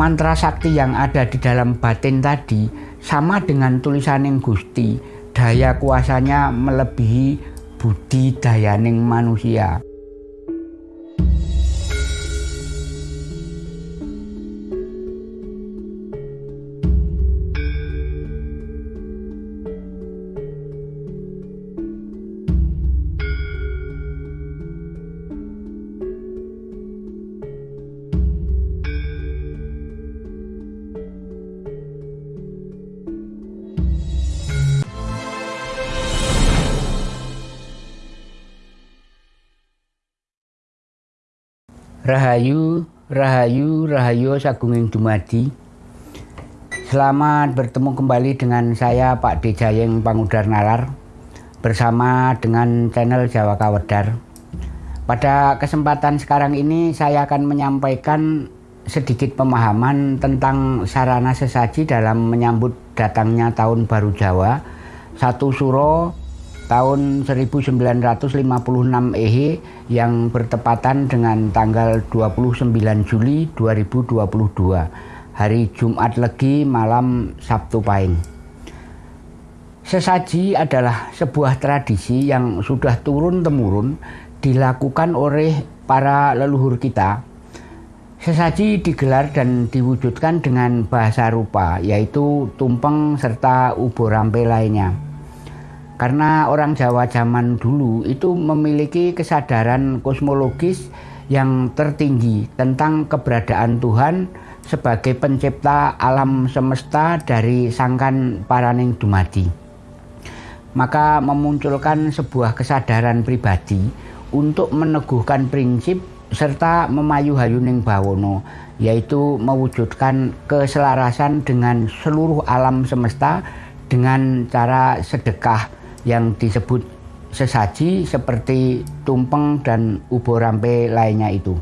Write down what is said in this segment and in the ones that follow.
mantra sakti yang ada di dalam batin tadi sama dengan tulisan yang Gusti. Daya kuasanya melebihi budi dayaning manusia Rahayu, Rahayu, Rahayu Sagunging Dumadi. Selamat bertemu kembali dengan saya Pak Dejayeng Pangudar Nalar bersama dengan channel Jawa Kawedar. Pada kesempatan sekarang ini saya akan menyampaikan sedikit pemahaman tentang sarana sesaji dalam menyambut datangnya tahun baru Jawa. Satu suro tahun 1956 EHE yang bertepatan dengan tanggal 29 Juli 2022 hari Jumat Legi malam Sabtu Pahing. Sesaji adalah sebuah tradisi yang sudah turun-temurun dilakukan oleh para leluhur kita. Sesaji digelar dan diwujudkan dengan bahasa rupa, yaitu tumpeng serta ubo rampe lainnya. Karena orang Jawa zaman dulu itu memiliki kesadaran kosmologis yang tertinggi tentang keberadaan Tuhan sebagai pencipta alam semesta dari sangkan paraning dumadi. Maka memunculkan sebuah kesadaran pribadi untuk meneguhkan prinsip serta memayu hayuning bawono yaitu mewujudkan keselarasan dengan seluruh alam semesta dengan cara sedekah yang disebut sesaji seperti tumpeng dan ubo rampe lainnya itu.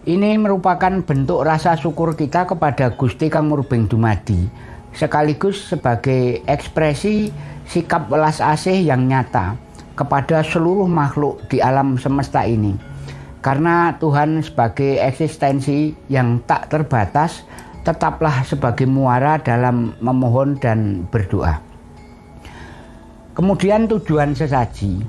Ini merupakan bentuk rasa syukur kita kepada Gusti Kang Murbeng Dumadi sekaligus sebagai ekspresi sikap welas asih yang nyata kepada seluruh makhluk di alam semesta ini. Karena Tuhan sebagai eksistensi yang tak terbatas tetaplah sebagai muara dalam memohon dan berdoa. Kemudian tujuan sesaji.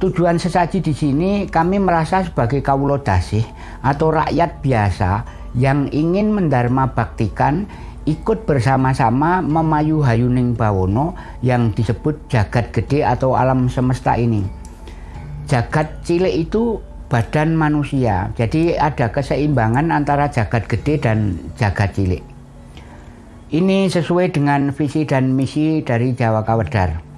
Tujuan sesaji di sini kami merasa sebagai kawulo dasih atau rakyat biasa yang ingin mendharma baktikan ikut bersama-sama memayu hayuning bawono yang disebut jagat gede atau alam semesta ini. Jagat cilik itu badan manusia. Jadi ada keseimbangan antara jagat gede dan jagat cilik. Ini sesuai dengan visi dan misi dari Jawa Kawedar.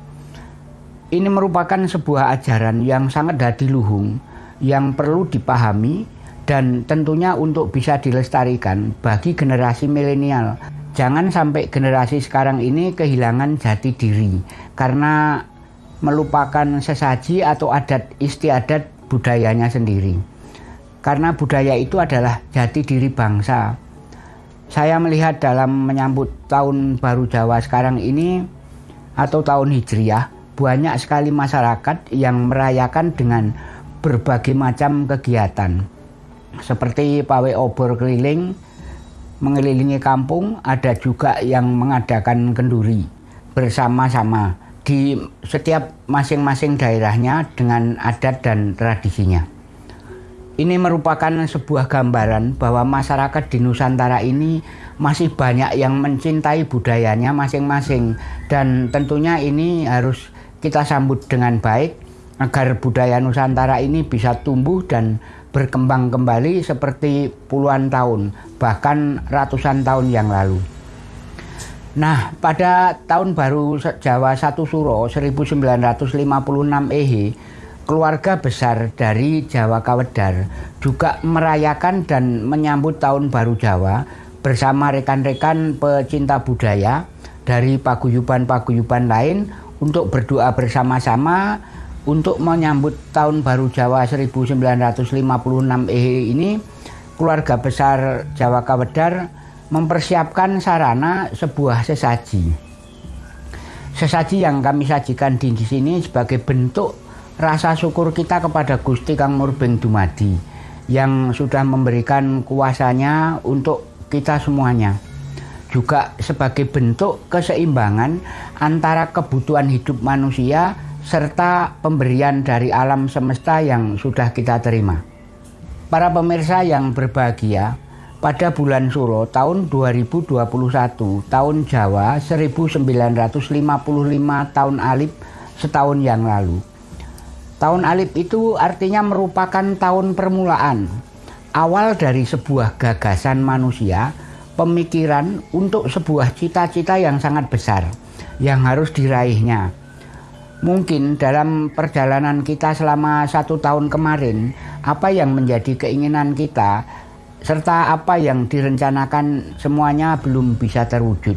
Ini merupakan sebuah ajaran yang sangat dadiluhung yang perlu dipahami dan tentunya untuk bisa dilestarikan bagi generasi milenial. Jangan sampai generasi sekarang ini kehilangan jati diri karena melupakan sesaji atau adat istiadat budayanya sendiri. Karena budaya itu adalah jati diri bangsa. Saya melihat dalam menyambut tahun baru Jawa sekarang ini atau tahun Hijriah banyak sekali masyarakat yang merayakan dengan berbagai macam kegiatan seperti pawe obor keliling mengelilingi kampung ada juga yang mengadakan kenduri bersama-sama di setiap masing-masing daerahnya dengan adat dan tradisinya. Ini merupakan sebuah gambaran bahwa masyarakat di Nusantara ini masih banyak yang mencintai budayanya masing-masing dan tentunya ini harus kita sambut dengan baik agar budaya Nusantara ini bisa tumbuh dan berkembang kembali seperti puluhan tahun, bahkan ratusan tahun yang lalu. Nah, pada tahun baru Jawa Satu Suro 1956 EHE, keluarga besar dari Jawa Kawedar juga merayakan dan menyambut tahun baru Jawa bersama rekan-rekan pecinta budaya dari paguyuban-paguyuban lain untuk berdoa bersama-sama untuk menyambut tahun baru Jawa 1956 EHE ini keluarga besar Jawa Kawedar mempersiapkan sarana sebuah sesaji. Sesaji yang kami sajikan di sini sebagai bentuk rasa syukur kita kepada Gusti Kang Murbeng Dumadi yang sudah memberikan kuasanya untuk kita semuanya. Juga sebagai bentuk keseimbangan antara kebutuhan hidup manusia serta pemberian dari alam semesta yang sudah kita terima. Para pemirsa yang berbahagia, pada bulan Suro tahun 2021, tahun Jawa 1955 tahun Alif setahun yang lalu. Tahun Alif itu artinya merupakan tahun permulaan, awal dari sebuah gagasan manusia, pemikiran untuk sebuah cita-cita yang sangat besar yang harus diraihnya. Mungkin dalam perjalanan kita selama satu tahun kemarin, apa yang menjadi keinginan kita serta apa yang direncanakan semuanya belum bisa terwujud.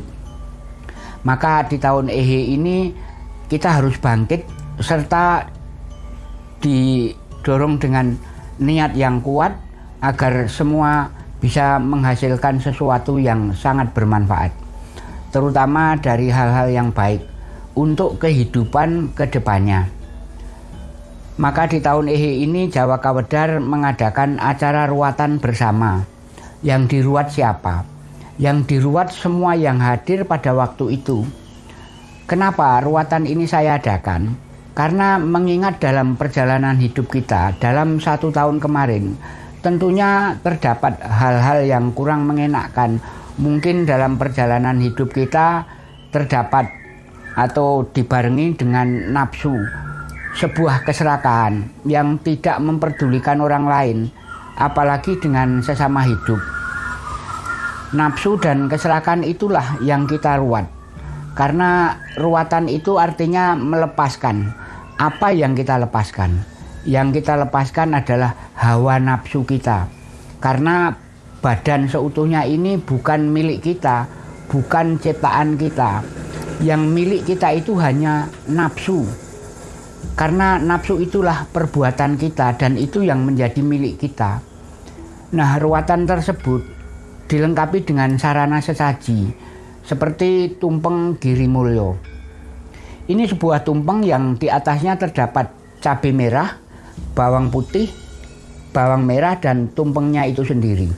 Maka di tahun Ehe ini kita harus bangkit serta didorong dengan niat yang kuat agar semua bisa menghasilkan sesuatu yang sangat bermanfaat, terutama dari hal-hal yang baik untuk kehidupan ke depannya. Maka di tahun Ehe ini Jawa Kawedar mengadakan acara ruatan bersama. Yang diruat siapa? Yang diruat semua yang hadir pada waktu itu. Kenapa ruatan ini saya adakan? Karena mengingat dalam perjalanan hidup kita dalam satu tahun kemarin, tentunya terdapat hal-hal yang kurang mengenakkan. Mungkin dalam perjalanan hidup kita terdapat atau dibarengi dengan nafsu, sebuah keserakahan yang tidak memperdulikan orang lain, apalagi dengan sesama hidup. Nafsu dan keserakahan itulah yang kita ruat, karena ruatan itu artinya melepaskan apa yang kita lepaskan. Yang kita lepaskan adalah hawa nafsu kita, karena badan seutuhnya ini bukan milik kita, bukan ciptaan kita. Yang milik kita itu hanya nafsu. Karena nafsu itulah perbuatan kita dan itu yang menjadi milik kita. Nah, ruatan tersebut dilengkapi dengan sarana sesaji seperti tumpeng giri mulyo. Ini sebuah tumpeng yang di atasnya terdapat cabai merah, bawang putih, bawang merah dan tumpengnya itu sendiri.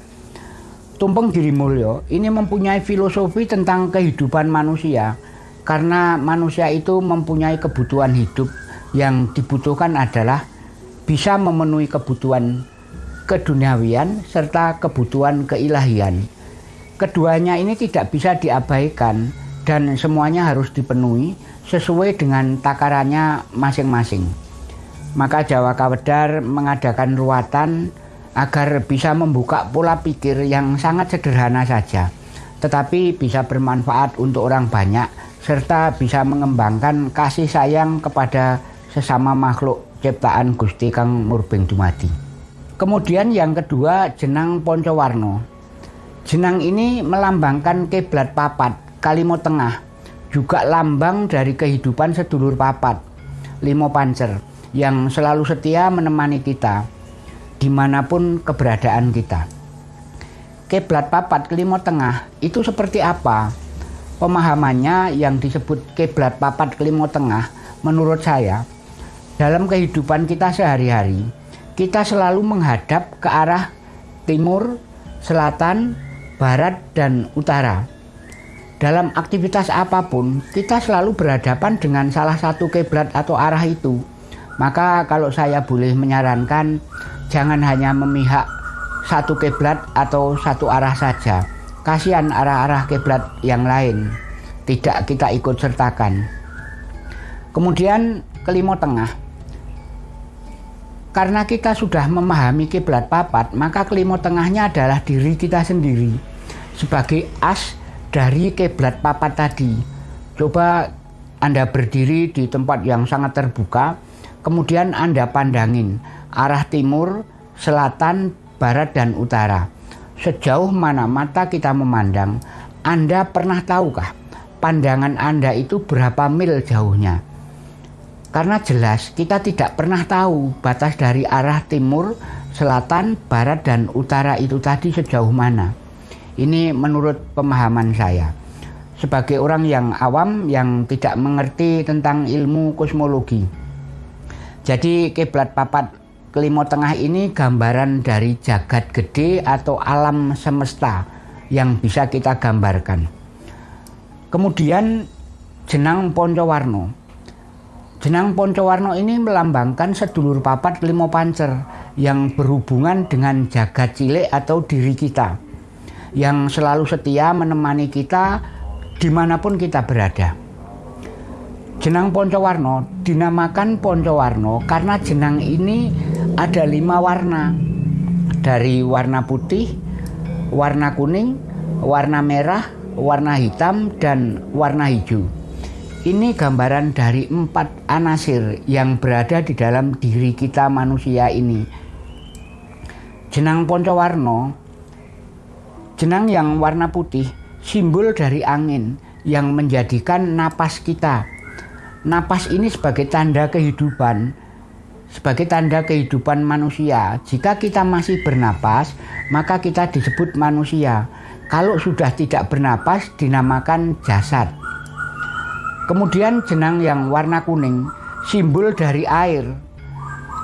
Tumpeng Giri Mulyo ini mempunyai filosofi tentang kehidupan manusia karena manusia itu mempunyai kebutuhan hidup yang dibutuhkan adalah bisa memenuhi kebutuhan keduniawian serta kebutuhan keilahian. Keduanya ini tidak bisa diabaikan dan semuanya harus dipenuhi sesuai dengan takarannya masing-masing. Maka Jawa Kawedar mengadakan ruatan agar bisa membuka pola pikir yang sangat sederhana saja, tetapi bisa bermanfaat untuk orang banyak serta bisa mengembangkan kasih sayang kepada sesama makhluk ciptaan Gusti Kang Murbeng Dumadi. Kemudian yang kedua jenang Poncowarno. Jenang ini melambangkan kiblat papat, Kalimo Tengah, juga lambang dari kehidupan sedulur papat, Limo Pancer, yang selalu setia menemani kita di mana pun keberadaan kita. Keblat papat kelima tengah itu seperti apa? Pemahamannya yang disebut keblat papat kelima tengah menurut saya dalam kehidupan kita sehari-hari kita selalu menghadap ke arah timur, selatan, barat, dan utara. Dalam aktivitas apa pun, kita selalu berhadapan dengan salah satu kiblat atau arah itu. Maka kalau saya boleh menyarankan, jangan hanya memihak satu kiblat atau satu arah saja. Kasihan arah-arah kiblat yang lain tidak kita ikut sertakan. Kemudian kelima tengah. Karena kita sudah memahami kiblat papat, maka kelima tengahnya adalah diri kita sendiri sebagai as dari kiblat papat tadi. Coba Anda berdiri di tempat yang sangat terbuka, kemudian Anda pandangin arah timur, selatan, barat, dan utara. Sejauh mana mata kita memandang, Anda pernah tahukah pandangan Anda itu berapa mil jauhnya? Karena jelas kita tidak pernah tahu batas dari arah timur, selatan, barat, dan utara itu tadi sejauh mana. Ini menurut pemahaman saya. Sebagai orang yang awam yang tidak mengerti tentang ilmu kosmologi. Jadi kiblat papat kelima tengah ini gambaran dari jagat gede atau alam semesta yang bisa kita gambarkan. Kemudian jenang Poncowarno. Jenang Poncowarno ini melambangkan sedulur papat limo pancer yang berhubungan dengan jagat cilik atau diri kita yang selalu setia menemani kita di mana pun kita berada. Jenang Poncowarno dinamakan Poncowarno karena jenang ini ada lima warna. Dari warna putih, warna kuning, warna merah, warna hitam, dan warna hijau. Ini gambaran dari empat anasir yang berada di dalam diri kita manusia ini. Jenang Poncowarno, jenang yang warna putih, simbol dari angin yang menjadikan napas kita napas ini sebagai tanda kehidupan, sebagai tanda kehidupan manusia. Jika kita masih bernapas, maka kita disebut manusia. Kalau sudah tidak bernapas, dinamakan jasad. Kemudian jenang yang warna kuning, simbol dari air.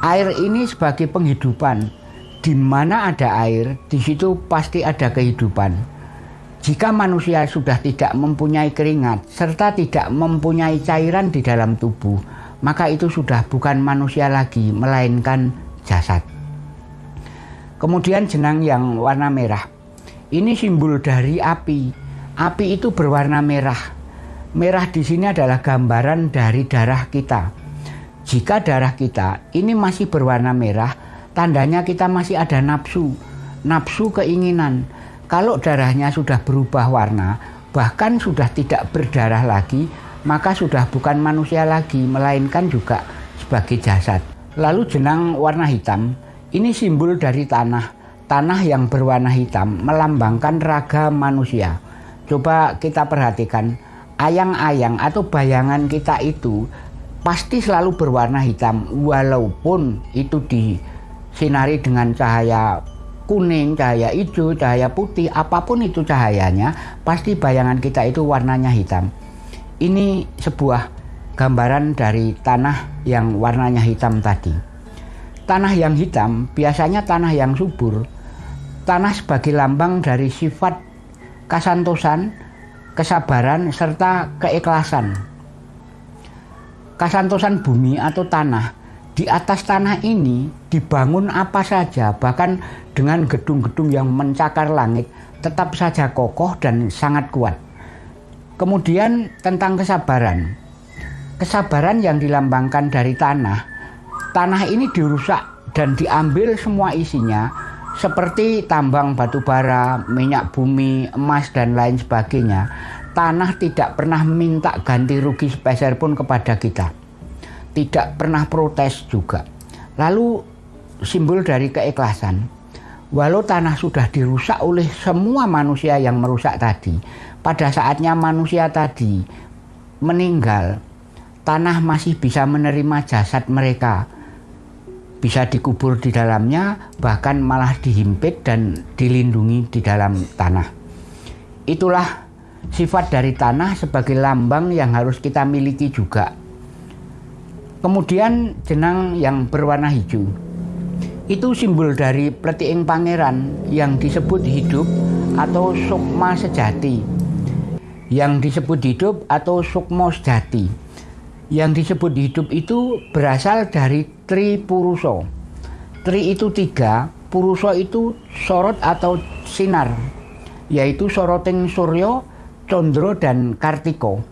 Air ini sebagai penghidupan. Di mana ada air, di situ pasti ada kehidupan. Jika manusia sudah tidak mempunyai keringat serta tidak mempunyai cairan di dalam tubuh, maka itu sudah bukan manusia lagi, melainkan jasad. Kemudian jenang yang warna merah. Ini simbol dari api. Api itu berwarna merah. Merah di sini adalah gambaran dari darah kita. Jika darah kita ini masih berwarna merah, tandanya kita masih ada nafsu, nafsu keinginan kalau darahnya sudah berubah warna, bahkan sudah tidak berdarah lagi, maka sudah bukan manusia lagi, melainkan juga sebagai jasad. Lalu jenang warna hitam, ini simbol dari tanah. Tanah yang berwarna hitam melambangkan raga manusia. Coba kita perhatikan, ayang-ayang atau bayangan kita itu pasti selalu berwarna hitam, walaupun itu disinari dengan cahaya kuning, cahaya hijau, cahaya putih, apa pun itu cahayanya, pasti bayangan kita itu warnanya hitam. Ini sebuah gambaran dari tanah yang warnanya hitam tadi. Tanah yang hitam biasanya tanah yang subur. Tanah sebagai lambang dari sifat kasantosan, kesabaran, serta keikhlasan. Kasantosan bumi atau tanah di atas tanah ini dibangun apa saja, bahkan dengan gedung-gedung yang mencakar langit, tetap saja kokoh dan sangat kuat. Kemudian tentang kesabaran. Kesabaran yang dilambangkan dari tanah, tanah ini dirusak dan diambil semua isinya seperti tambang batu bara, minyak bumi, emas dan lain sebagainya. Tanah tidak pernah minta ganti rugi sepeser pun kepada kita tidak pernah protes juga. Lalu simbol dari keikhlasan. Walau tanah sudah dirusak oleh semua manusia yang merusak tadi, pada saatnya manusia tadi meninggal, tanah masih bisa menerima jasad mereka. Bisa dikubur di dalamnya, bahkan malah dihimpit dan dilindungi di dalam tanah. Itulah sifat dari tanah sebagai lambang yang harus kita miliki juga Kemudian jenang yang berwarna hijau. Itu simbol dari pletiing pangeran yang disebut hidup atau sukma sejati. Yang disebut hidup atau sukmo sejati. Yang disebut hidup itu berasal dari tri puruso. Tri itu tiga, puruso itu sorot atau sinar, yaitu soroting suryo, condro, dan kartiko.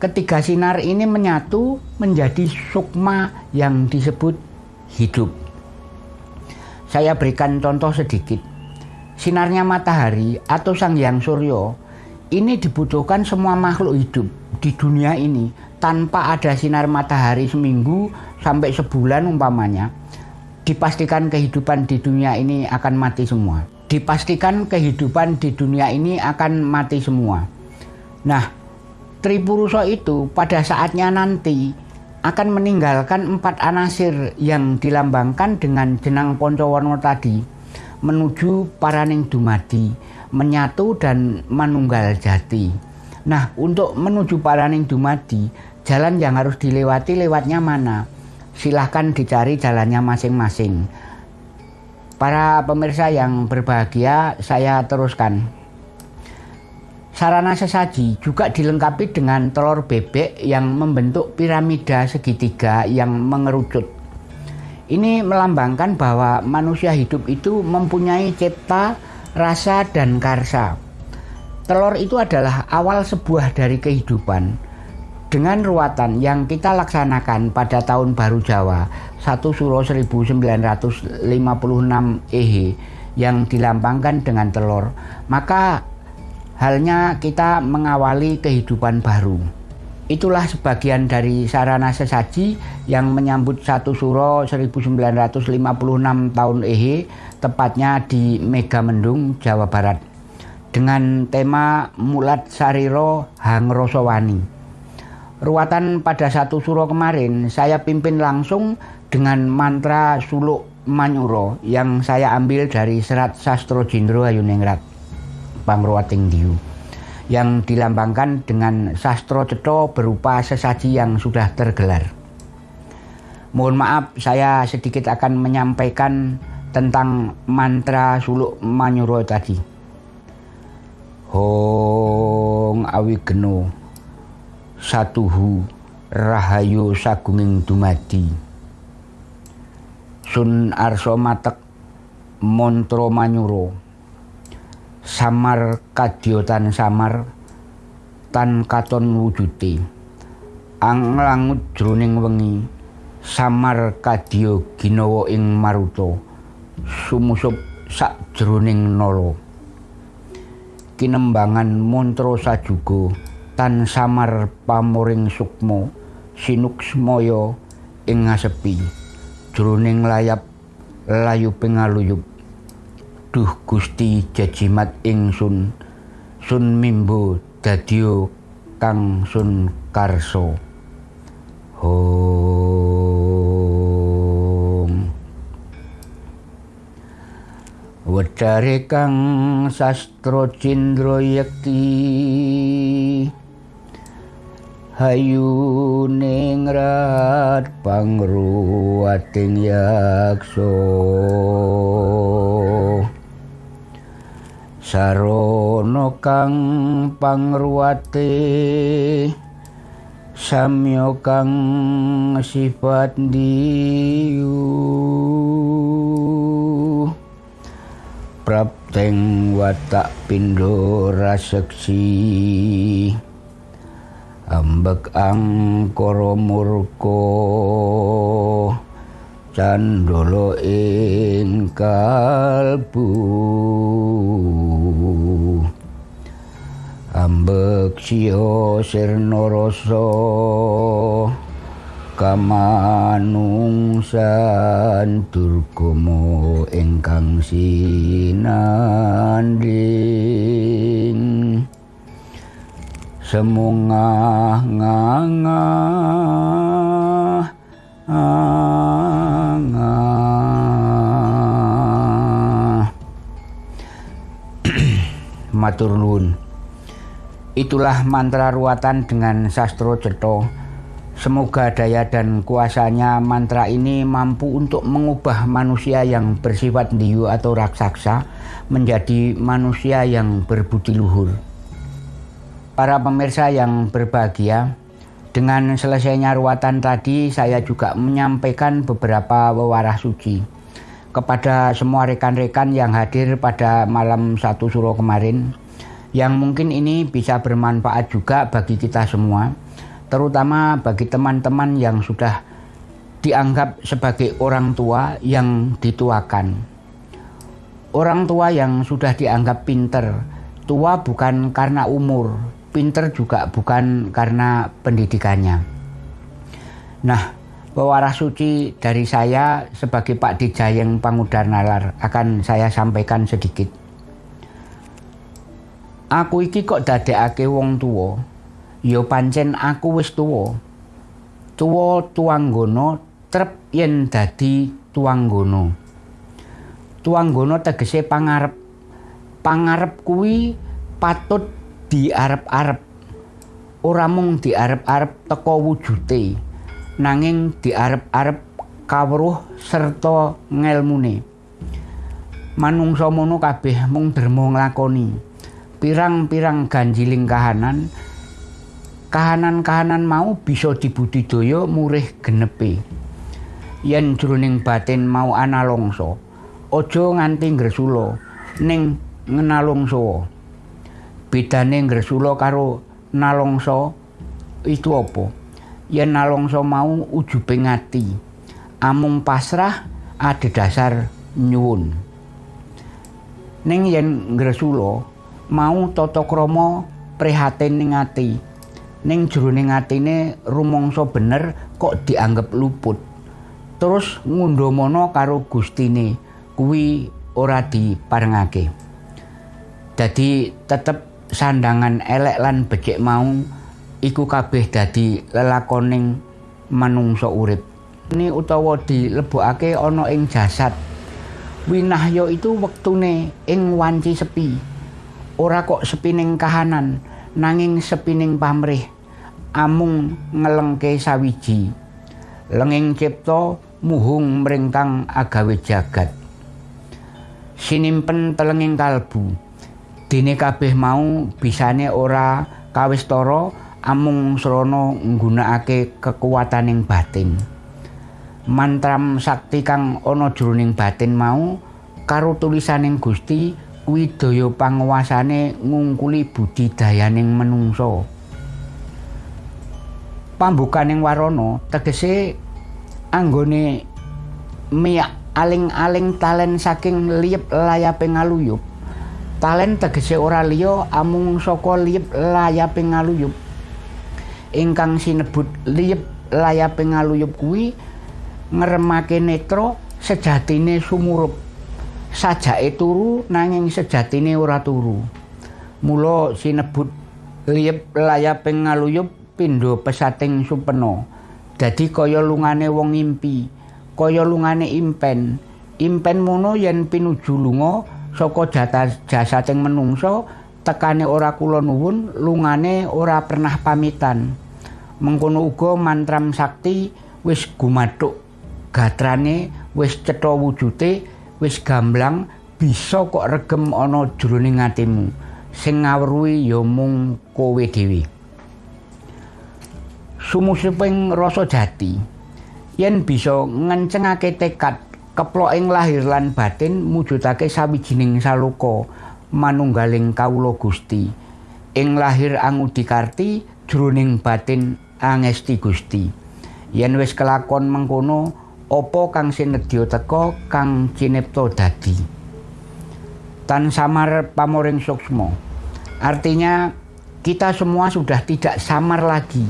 Ketiga sinar ini menyatu menjadi sukma yang disebut hidup. Saya berikan contoh sedikit. Sinarnya matahari atau sang yang suryo ini dibutuhkan semua makhluk hidup di dunia ini tanpa ada sinar matahari seminggu sampai sebulan umpamanya dipastikan kehidupan di dunia ini akan mati semua. Dipastikan kehidupan di dunia ini akan mati semua. Nah, Tripuruso itu pada saatnya nanti akan meninggalkan empat anasir yang dilambangkan dengan jenang Poncowarno tadi menuju Paraning Dumadi, menyatu dan manunggal jati. Nah, untuk menuju Paraning Dumadi, jalan yang harus dilewati lewatnya mana? Silahkan dicari jalannya masing-masing. Para pemirsa yang berbahagia, saya teruskan. Sarana sesaji juga dilengkapi dengan telur bebek yang membentuk piramida segitiga yang mengerucut. Ini melambangkan bahwa manusia hidup itu mempunyai cipta, rasa, dan karsa. Telur itu adalah awal sebuah dari kehidupan. Dengan ruatan yang kita laksanakan pada tahun baru Jawa 1 Suro 1956 Ehe yang dilambangkan dengan telur, maka Halnya kita mengawali kehidupan baru. Itulah sebagian dari sarana sesaji yang menyambut satu suro 1956 tahun Ehe, tepatnya di Megamendung, Jawa Barat. Dengan tema Mulat Sariro Hang Rosowani. Ruatan pada satu suro kemarin saya pimpin langsung dengan mantra suluk Manyuro yang saya ambil dari serat Sastro Jindro Ayuningrat. Pangruwating Diu yang dilambangkan dengan sastro ceto berupa sesaji yang sudah tergelar. Mohon maaf saya sedikit akan menyampaikan tentang mantra suluk manyuro tadi. Hong awi geno satuhu rahayu sagunging dumadi. Sun arso matek montro manyuro samar kadiotan samar tan katon wujuti ang langut jroning wengi samar kadya ginawa ing maruta sumusup sak nala kinembangan mantra sajuga tan samar pamoring sukma sinuksmaya ing ngasepi jroning layap layu pingaluyup Duh Gusti jajimat ingsun sun. Mimbo dadio kang sun karso. Hong Wedare kang sastro cindro yakti Hayu ningrat pangruwating yakso Sarono kang pangruwate samya kang sifat diu prapteng watak pindo raseksi ambek angkara murka candolo ing kalbu. Ambek sio sirna rasa kamanungsan durgama ingkang sinanding. Semungah ngangah matur nuwun. Itulah mantra ruatan dengan sastro ceto. Semoga daya dan kuasanya mantra ini mampu untuk mengubah manusia yang bersifat diyu atau raksasa menjadi manusia yang berbudi luhur. Para pemirsa yang berbahagia, dengan selesainya ruatan tadi saya juga menyampaikan beberapa wewarah suci kepada semua rekan-rekan yang hadir pada malam satu suro kemarin yang mungkin ini bisa bermanfaat juga bagi kita semua terutama bagi teman-teman yang sudah dianggap sebagai orang tua yang dituakan. Orang tua yang sudah dianggap pinter tua bukan karena umur pinter juga bukan karena pendidikannya. Nah Pewaras suci dari saya sebagai Pak Dijayeng Pangudar Nalar akan saya sampaikan sedikit. Aku iki kok dadekake wong tua. Ya pancen aku wis tuwa. Tuwa tuanggono trep yen dadi tuanggono. Tuanggono tegese pangarep. Pangarep kuwi patut diarep-arep. Ora mung diarep-arep teko wujute nanging diarep-arep kawruh serta ngelmune. Manungsa mono kabeh mung derma nglakoni. pirang-pirang ganjiling kahanan kahanan-kahanan mau bisa dibudidaya murih genepe yen jroning batin mau ana longso aja nganti ngresula ning ngenalongso bedane ngresula karo nalongso itu apa yen nalongso mau ujubing ati amung pasrah adhedhasar nyuwun. Ning yen ngresula mau tata krama prihatin ning ati. Ning jroning atine rumangsa bener kok dianggep luput. Terus ngundomono karo gustine kuwi ora diparengake. Dadi tetep sandangan elek lan becik mau iku kabeh dadi lelakoning manungsa urip. Ini utawa dilebokake ana ing jasad. Winahya itu wektune ing wanci sepi. Ora kok sepining kahanan nanging sepining pamrih. Amung ngelengke sawiji. Lenging cipta muhung mringkang agawe jagat. Sinimpen telenging kalbu. Dene kabeh mau bisane ora kawistara amung srana nggunakake kekuataning batin mantram sakti kang ana jroning batin mau karo tulisaning Gusti kuwi daya panguwasane ngungkuli budidayaning menungso. Pambukaning warana tegese anggone miyak aling-aling talen saking liyep layape ngaluyup. Talen tegese ora liya amung saka liyep layape ngaluyup. Ingkang sinebut liyep layape ngaluyup kuwi ngremake netra sejatine sumurup. sajake turu nanging sejatine ora turu. Mula sinebut liyep layaping ngaluyup pindho pesating supena. Dadi kaya lungane wong ngimpi, kaya lungane impen. Impen mono yen pinuju lunga saka jasating menungsa tekane ora kula nuwun, lungane ora pernah pamitan. Mengkono uga mantram sakti wis gumathuk gatrane wis cetha wujute wis gamblang bisa kok regem ana jroning atimu. Sing ngawruhi ya mung kowe dhewe. Sumusiping rasa jati. Yen bisa ngencengake tekad keplok ing lahir lan batin mujudake sawijining saluka manunggaling kawula Gusti. Ing lahir angudikarti jroning batin angesti Gusti. Yen wis kelakon mengkono opo kang sinedya teka kang cinipta dadi? Tan samar pamoring suksmo artinya kita semua sudah tidak samar lagi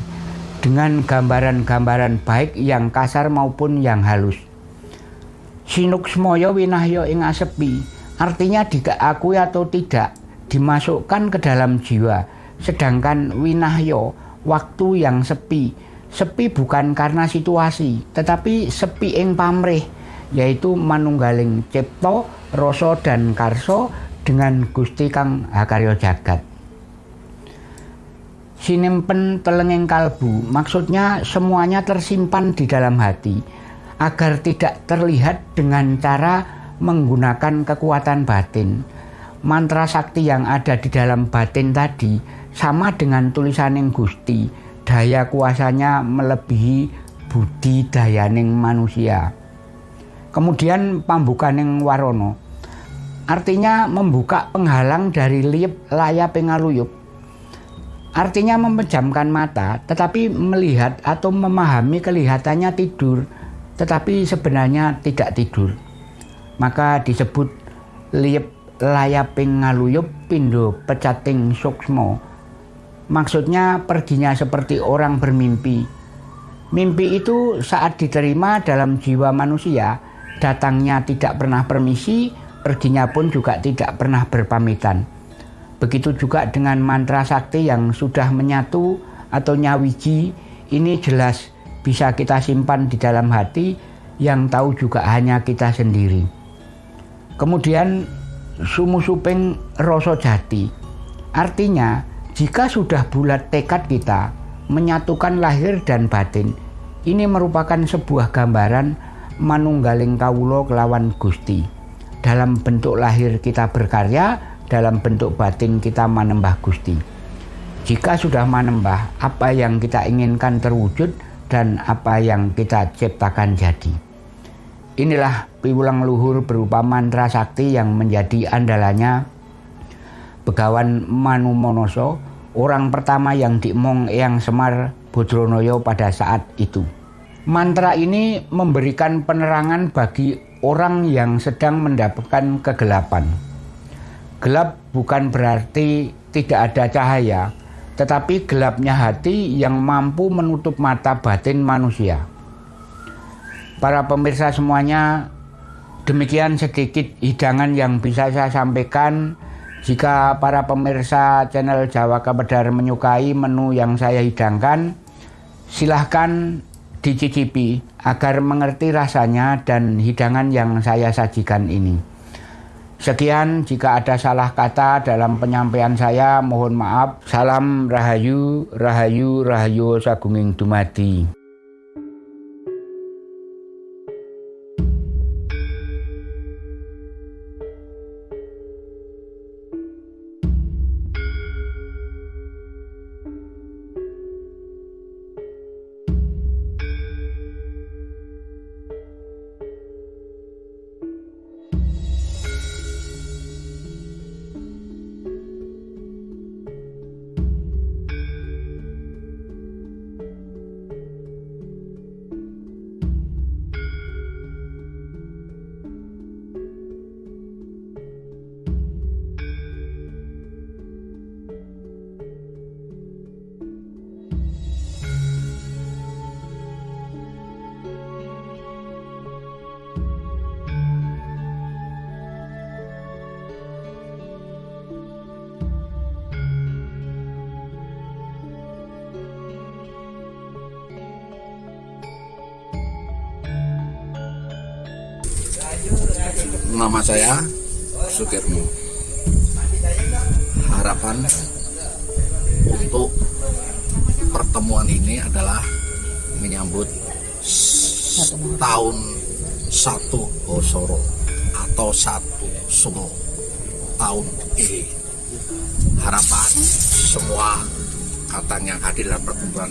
dengan gambaran-gambaran baik yang kasar maupun yang halus. Sinuksmoyo winahyo ing asepi artinya diakui atau tidak dimasukkan ke dalam jiwa. Sedangkan winahyo waktu yang sepi. Sepi bukan karena situasi, tetapi sepi ing pamrih, yaitu manunggaling cipto, rasa dan karso dengan Gusti Kang Hakaryo Jagat. Sinimpen telenging kalbu, maksudnya semuanya tersimpan di dalam hati, agar tidak terlihat dengan cara menggunakan kekuatan batin. Mantra sakti yang ada di dalam batin tadi sama dengan tulisaning Gusti, daya kuasanya melebihi budi dayaning manusia. Kemudian pambukaning warono. Artinya membuka penghalang dari liep layap pengaluyup. Artinya memejamkan mata tetapi melihat atau memahami kelihatannya tidur tetapi sebenarnya tidak tidur. Maka disebut liep layap pengaluyup pindo pecating suksmo Maksudnya perginya seperti orang bermimpi. Mimpi itu saat diterima dalam jiwa manusia, datangnya tidak pernah permisi, perginya pun juga tidak pernah berpamitan. Begitu juga dengan mantra sakti yang sudah menyatu atau nyawiji, ini jelas bisa kita simpan di dalam hati yang tahu juga hanya kita sendiri. Kemudian sumusuping rasa jati. Artinya jika sudah bulat tekad kita menyatukan lahir dan batin, ini merupakan sebuah gambaran manunggaling kawulo kelawan Gusti. Dalam bentuk lahir kita berkarya, dalam bentuk batin kita menembah Gusti. Jika sudah menembah, apa yang kita inginkan terwujud dan apa yang kita ciptakan jadi. Inilah piwulang luhur berupa mantra sakti yang menjadi andalannya Begawan Manu Monoso, orang pertama yang diemong Eyang Semar Bodronoyo pada saat itu. Mantra ini memberikan penerangan bagi orang yang sedang mendapatkan kegelapan. Gelap bukan berarti tidak ada cahaya, tetapi gelapnya hati yang mampu menutup mata batin manusia. Para pemirsa semuanya, demikian sedikit hidangan yang bisa saya sampaikan. Jika para pemirsa channel Jawa Kabedar menyukai menu yang saya hidangkan, silahkan dicicipi agar mengerti rasanya dan hidangan yang saya sajikan ini. Sekian, jika ada salah kata dalam penyampaian saya, mohon maaf. Salam Rahayu, Rahayu, Rahayu Sagunging Dumadi.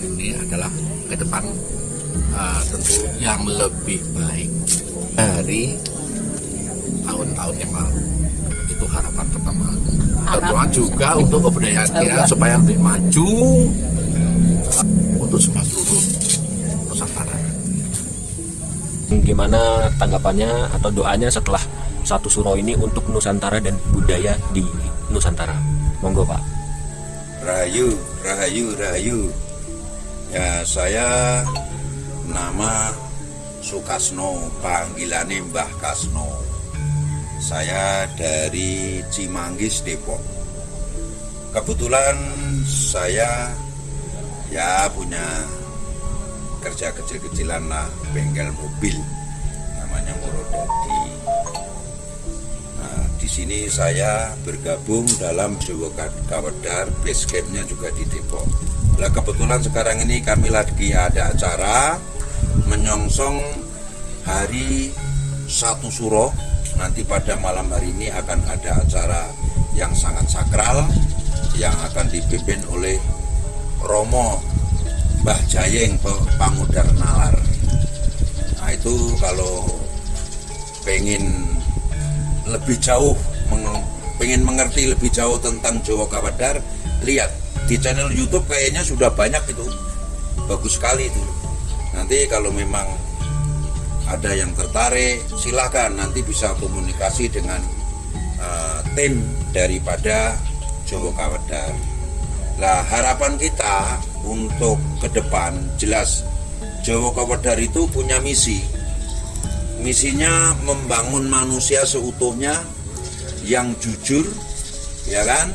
Ini adalah ke depan uh, tentu yang lebih baik dari tahun-tahun yang lalu. Itu harapan pertama. Kedua juga untuk kebudayaan kita supaya lebih maju untuk semua seluruh Nusantara gimana tanggapannya atau doanya setelah satu suro ini untuk Nusantara dan budaya di Nusantara? Monggo Pak. Rahayu, Rahayu, Rahayu ya saya nama Sukasno panggilannya Mbah Kasno. Saya dari Cimanggis Depok. Kebetulan saya ya punya kerja kecil-kecilan lah bengkel mobil namanya Murodadi nah di sini saya bergabung dalam Jawa Kawedar base campnya juga di Depok nah kebetulan sekarang ini kami lagi ada acara menyongsong hari satu suro. Nanti pada malam hari ini akan ada acara yang sangat sakral yang akan dipimpin oleh Romo Mbah Jayeng Pangudar Nalar. Nah itu kalau pengen lebih jauh pengen mengerti lebih jauh tentang Jawa Kawadar lihat di channel YouTube kayaknya sudah banyak itu. Bagus sekali itu. Nanti kalau memang ada yang tertarik silahkan nanti bisa komunikasi dengan uh, tim daripada Jowo Kawedar. Nah harapan kita untuk ke depan jelas Jawa Kawedar itu punya misi. Misinya membangun manusia seutuhnya yang jujur ya kan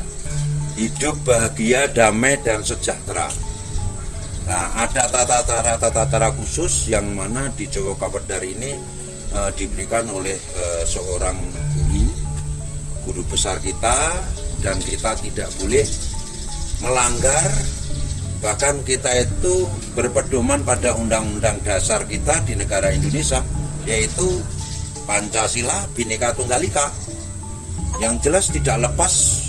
hidup bahagia damai dan sejahtera Nah, ada tata cara tata cara khusus yang mana di Jawa Kapedar ini uh, diberikan oleh uh, seorang guru, guru besar kita dan kita tidak boleh melanggar bahkan kita itu berpedoman pada undang-undang dasar kita di negara Indonesia yaitu Pancasila Bhinneka Tunggal Ika. yang jelas tidak lepas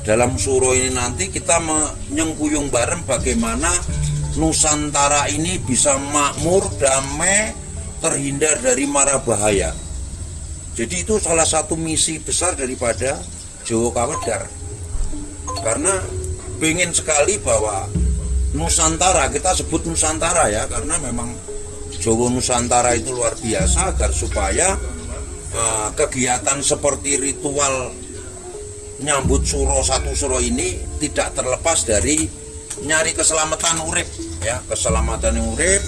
dalam suro ini nanti kita menyengkuyung bareng bagaimana Nusantara ini bisa makmur, damai, terhindar dari mara bahaya. Jadi itu salah satu misi besar daripada Jawa Kawedar. Karena pengen sekali bahwa Nusantara, kita sebut Nusantara ya, karena memang Jawa Nusantara itu luar biasa agar supaya uh, kegiatan seperti ritual nyambut suro satu suro ini tidak terlepas dari nyari keselamatan urip ya keselamatan urip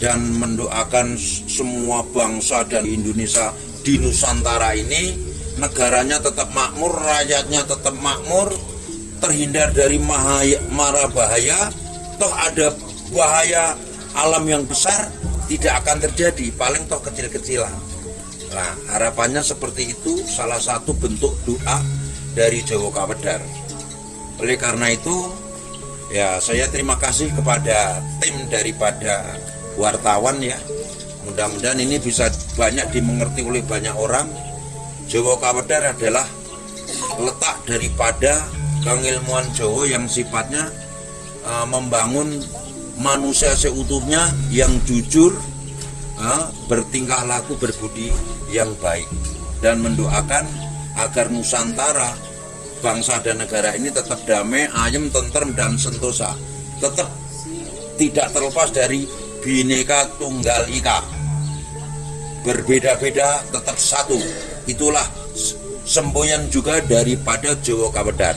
dan mendoakan semua bangsa dan Indonesia di Nusantara ini. Negaranya tetap makmur rakyatnya tetap makmur terhindar dari mahaya, mara bahaya. Toh ada bahaya alam yang besar tidak akan terjadi paling toh kecil-kecilan. Nah harapannya seperti itu salah satu bentuk doa dari Jawa Kawedar. Oleh karena itu, ya saya terima kasih kepada tim daripada wartawan ya. Mudah-mudahan ini bisa banyak dimengerti oleh banyak orang. Jawa Kawedar adalah letak daripada pengilmuan Jawa yang sifatnya uh, membangun manusia seutuhnya yang jujur, uh, bertingkah laku berbudi yang baik dan mendoakan agar Nusantara bangsa dan negara ini tetap damai, ayem, tentrem dan sentosa. Tetap tidak terlepas dari bineka tunggal ika. Berbeda-beda tetap satu. Itulah semboyan juga daripada Jawa Kawedar.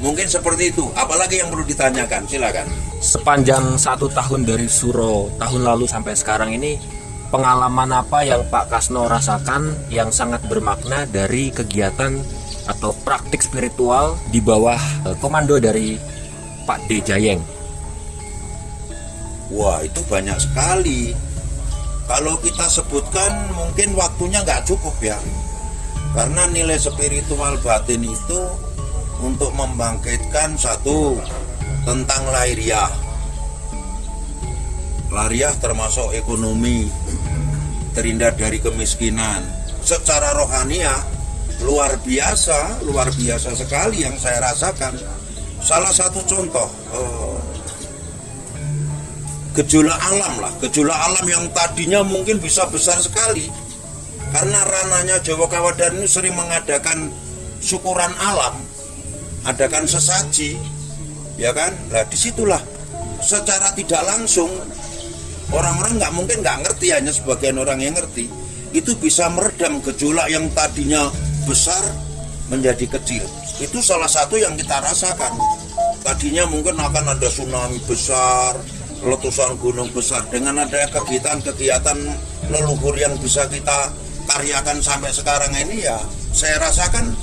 Mungkin seperti itu. Apalagi yang perlu ditanyakan? Silakan. Sepanjang satu tahun dari Suro tahun lalu sampai sekarang ini pengalaman apa yang Pak Kasno rasakan yang sangat bermakna dari kegiatan atau praktik spiritual di bawah eh, komando dari Pak D Jayeng? Wah itu banyak sekali. Kalau kita sebutkan mungkin waktunya nggak cukup ya. Karena nilai spiritual batin itu untuk membangkitkan satu tentang lahiriah Lariah termasuk ekonomi, terhindar dari kemiskinan. Secara rohania luar biasa, luar biasa sekali yang saya rasakan. Salah satu contoh eh, alam lah, gejolak alam yang tadinya mungkin bisa besar sekali. Karena ranahnya Jawa Kawadan ini sering mengadakan syukuran alam, adakan sesaji, ya kan? Nah di situlah secara tidak langsung orang-orang nggak mungkin nggak ngerti hanya sebagian orang yang ngerti. Itu bisa meredam gejolak yang tadinya besar menjadi kecil. Itu salah satu yang kita rasakan. Tadinya mungkin akan ada tsunami besar letusan gunung besar. Dengan ada kegiatan-kegiatan leluhur yang bisa kita karyakan sampai sekarang ini ya saya rasakan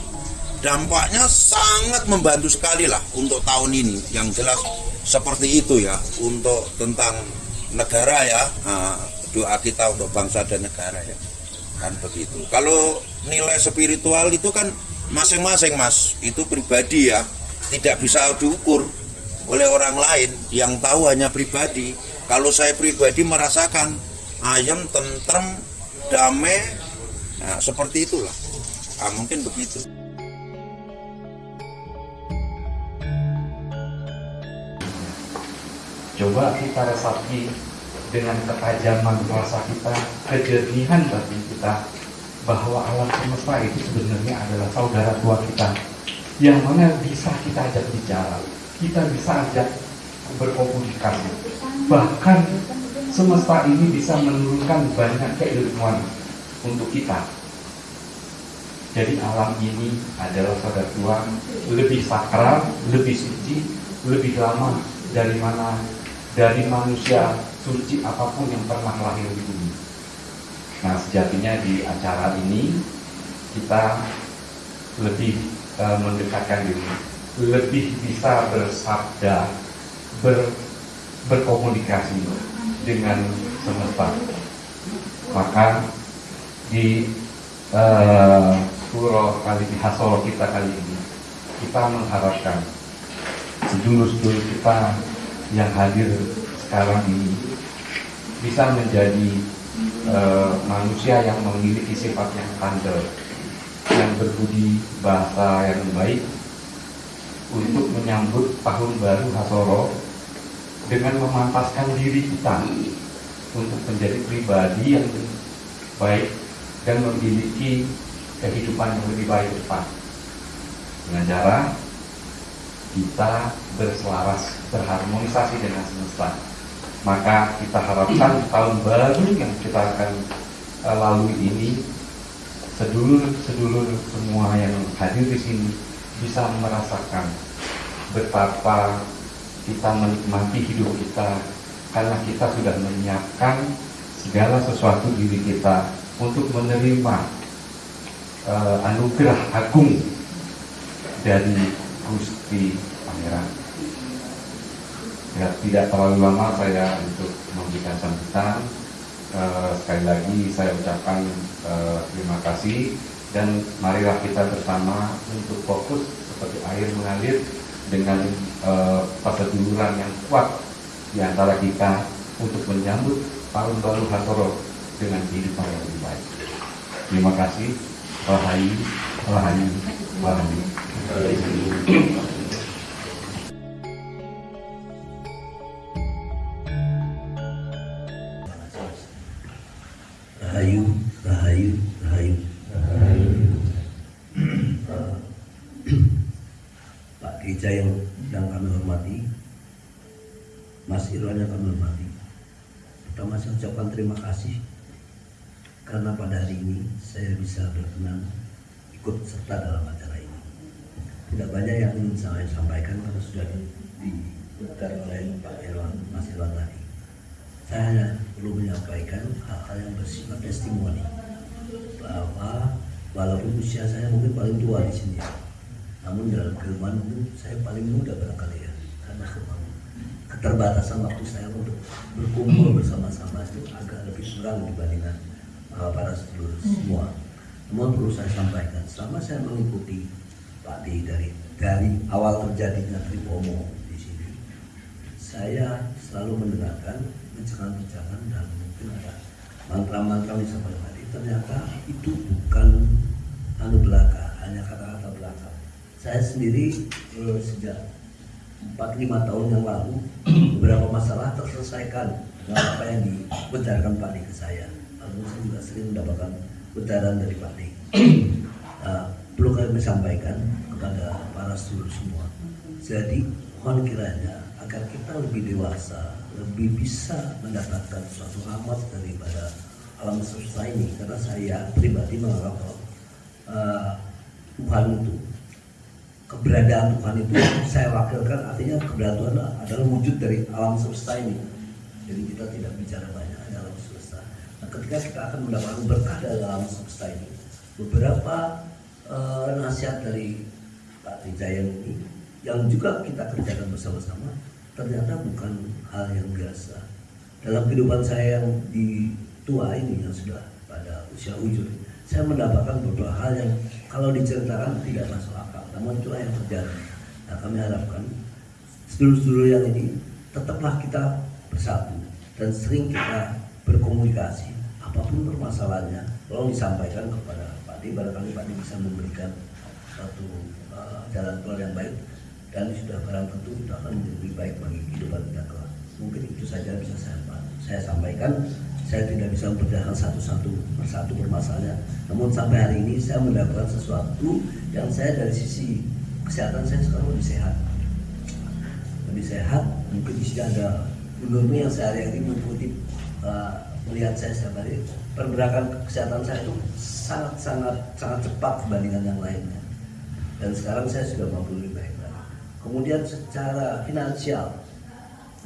dampaknya sangat membantu sekali lah untuk tahun ini. Yang jelas seperti itu ya untuk tentang negara ya. Nah, doa kita untuk bangsa dan negara ya. Kan begitu. Kalau nilai spiritual itu kan masing-masing mas. Itu pribadi ya. Tidak bisa diukur oleh orang lain. Yang tahu hanya pribadi. Kalau saya pribadi merasakan ayam tentrem damai. Nah, seperti itulah. Nah, mungkin begitu Coba kita resapi dengan ketajaman rasa kita, kejernihan batin kita, bahwa alam semesta itu sebenarnya adalah saudara tua kita, yang mana bisa kita ajak bicara, kita bisa ajak berkomunikasi. Bahkan semesta ini bisa menurunkan banyak keilmuan untuk kita. Jadi alam ini adalah saudara tua, lebih sakral, lebih suci, lebih lama dari mana dari manusia suci apa pun yang pernah lahir di bumi. Nah sejatinya di acara ini kita lebih e, mendekatkan diri, lebih bisa bersabda, ber, berkomunikasi dengan semesta. Maka di e, surah kali di kita kali ini kita mengharapkan sedulur-sedulur kita yang hadir sekarang ini bisa menjadi uh, manusia yang memiliki sifat yang tanda yang berbudi bahasa yang baik untuk menyambut tahun baru Hasoro dengan memantaskan diri kita untuk menjadi pribadi yang baik dan memiliki kehidupan yang lebih baik depan. Dengan cara kita berselaras berharmonisasi dengan semesta. Maka kita harapkan tahun baru yang kita akan uh, lalui ini sedulur-sedulur semua yang hadir di sini bisa merasakan betapa kita menikmati hidup kita karena kita sudah menyiapkan segala sesuatu diri kita untuk menerima uh, anugerah agung dari Gusti Pangeran. Ya, tidak terlalu lama saya untuk memberikan sambutan. Uh, sekali lagi saya ucapkan uh, terima kasih dan marilah kita bersama untuk fokus seperti air mengalir dengan uh, perseduluran yang kuat di antara kita untuk menyambut tahun baru Hasoro dengan kehidupan yang lebih baik. Terima kasih. Rahayu, Rahayu, Rahayu. Rahayu, Rahayu, Rahayu. Pak Gereja yang, kami hormati, Mas Irwan yang kami hormati. Pertama saya ucapkan terima kasih karena pada hari ini saya bisa berkenan ikut serta dalam acara. Tidak banyak yang ingin saya sampaikan karena sudah diputar oleh Pak Irwan, Mas Irwan tadi. Saya hanya perlu menyampaikan hal-hal yang bersifat testimoni bahwa walaupun usia saya mungkin paling tua di sini, namun dalam kehidupan saya paling muda barangkali ya karena keterbatasan waktu saya untuk berkumpul bersama-sama itu agak lebih kurang dibandingkan uh, para sedulur semua. Namun perlu saya sampaikan, selama saya mengikuti Pak dari dari awal terjadinya Tripomo di sini, saya selalu mendengarkan pencerahan-pencerahan dan mungkin ada mantra-mantra sampai tadi. Ternyata itu bukan anu belaka, hanya kata-kata belaka. Saya sendiri eh, sejak 4-5 tahun yang lalu beberapa masalah terselesaikan dengan apa yang dibenarkan Pak ke saya. Lalu saya juga sering mendapatkan benaran dari Pak D. Nah, perlu kami sampaikan kepada para sedulur semua. Jadi mohon kiranya agar kita lebih dewasa, lebih bisa mendapatkan suatu rahmat daripada alam semesta ini. Karena saya pribadi menganggap uh, Tuhan itu keberadaan Tuhan itu saya wakilkan artinya keberadaan Tuhan adalah wujud dari alam semesta ini jadi kita tidak bicara banyak di alam semesta nah ketika kita akan mendapatkan berkah dari alam semesta ini beberapa uh, nasihat dari Pak Trijayan ini yang juga kita kerjakan bersama-sama ternyata bukan hal yang biasa. Dalam kehidupan saya yang di tua ini yang sudah pada usia ujung saya mendapatkan beberapa hal yang kalau diceritakan tidak masuk akal namun itulah yang terjadi. Nah kami harapkan sedulur-sedulur yang ini tetaplah kita bersatu dan sering kita berkomunikasi apa pun permasalahannya tolong disampaikan kepada D barangkali Pak bisa memberikan satu uh, jalan keluar yang baik dan sudah barang tentu itu akan lebih baik bagi kehidupan kita kelak mungkin itu saja bisa saya, saya sampaikan saya tidak bisa memperjelaskan satu-satu persatu permasalahannya. Namun sampai hari ini saya mendapatkan sesuatu yang saya dari sisi kesehatan saya sekarang lebih sehat. Lebih sehat, mungkin di sini ada gubernur yang sehari-hari mengikuti uh, melihat saya setiap hari pergerakan kesehatan saya itu sangat sangat cepat dibandingkan yang lainnya. Dan sekarang saya sudah mampu lebih baik lagi. Kemudian secara finansial,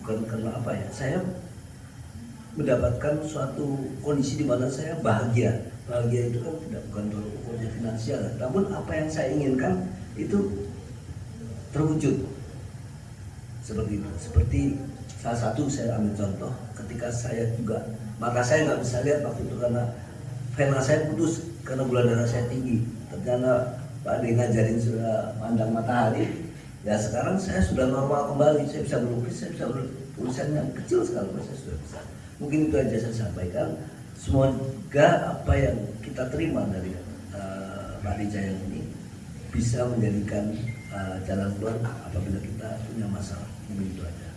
bukan karena apa ya, saya mendapatkan suatu kondisi di mana saya bahagia. Bahagia itu kan tidak bukan ukurnya finansial, namun apa yang saya inginkan itu terwujud seperti itu. Seperti salah satu saya ambil contoh, ketika saya juga mata saya nggak bisa lihat waktu itu karena vena saya putus karena gula darah saya tinggi. Ternyata Pak Ade ngajarin sudah pandang matahari, ya sekarang saya sudah normal kembali. Saya bisa melukis, saya bisa tulisan yang kecil sekali, saya sudah bisa mungkin itu aja saya sampaikan semoga apa yang kita terima dari uh, Pak Rijayang ini bisa menjadikan uh, jalan keluar apabila kita punya masalah. Mungkin itu aja.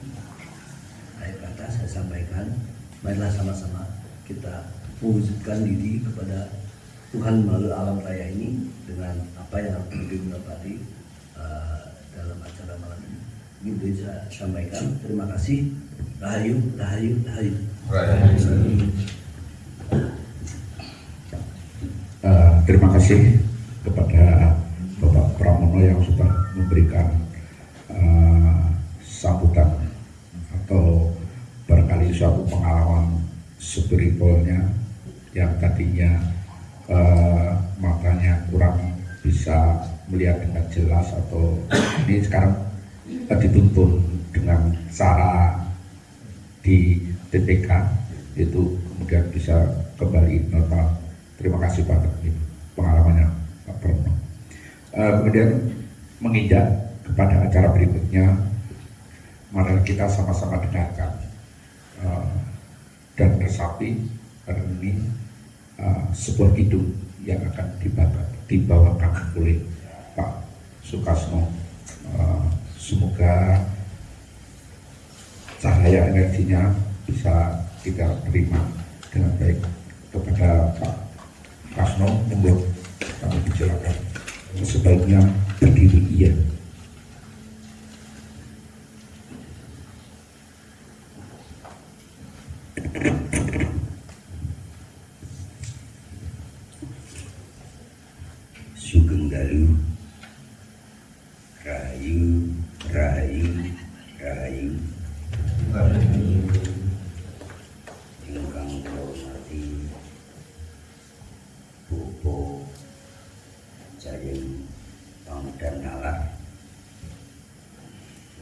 Akhir kata saya sampaikan, marilah sama-sama kita mewujudkan diri kepada Tuhan melalui alam raya ini dengan apa yang Ibu tadi uh, dalam acara malam ini. Ini bisa sampaikan. Terima kasih. Rahayu, rahayu, rahayu. Uh, terima kasih kepada Bapak Pramono yang sudah memberikan uh, sambutan atau barangkali suatu pengalaman spiritualnya yang tadinya uh, matanya kurang bisa melihat dengan jelas atau ini sekarang uh, dituntun dengan cara di TPK itu kemudian bisa kembali normal. Terima kasih Pak pengalamannya Pak Pramono. Uh, kemudian menginjak kepada acara berikutnya, mari kita sama-sama dengarkan uh, dan resapi hari ini uh, sebuah hidup yang akan dibawa, dibawakan oleh Pak Sukasno. Uh, semoga cahaya energinya bisa kita terima dengan baik. Kepada Pak Kasno membuat kami dijelaskan sebaiknya berdiri iya Sugeng Dalu Rahayu Rahayu Rahayu ingkang kula hormati Bobo Jayeng Pangdan Nalar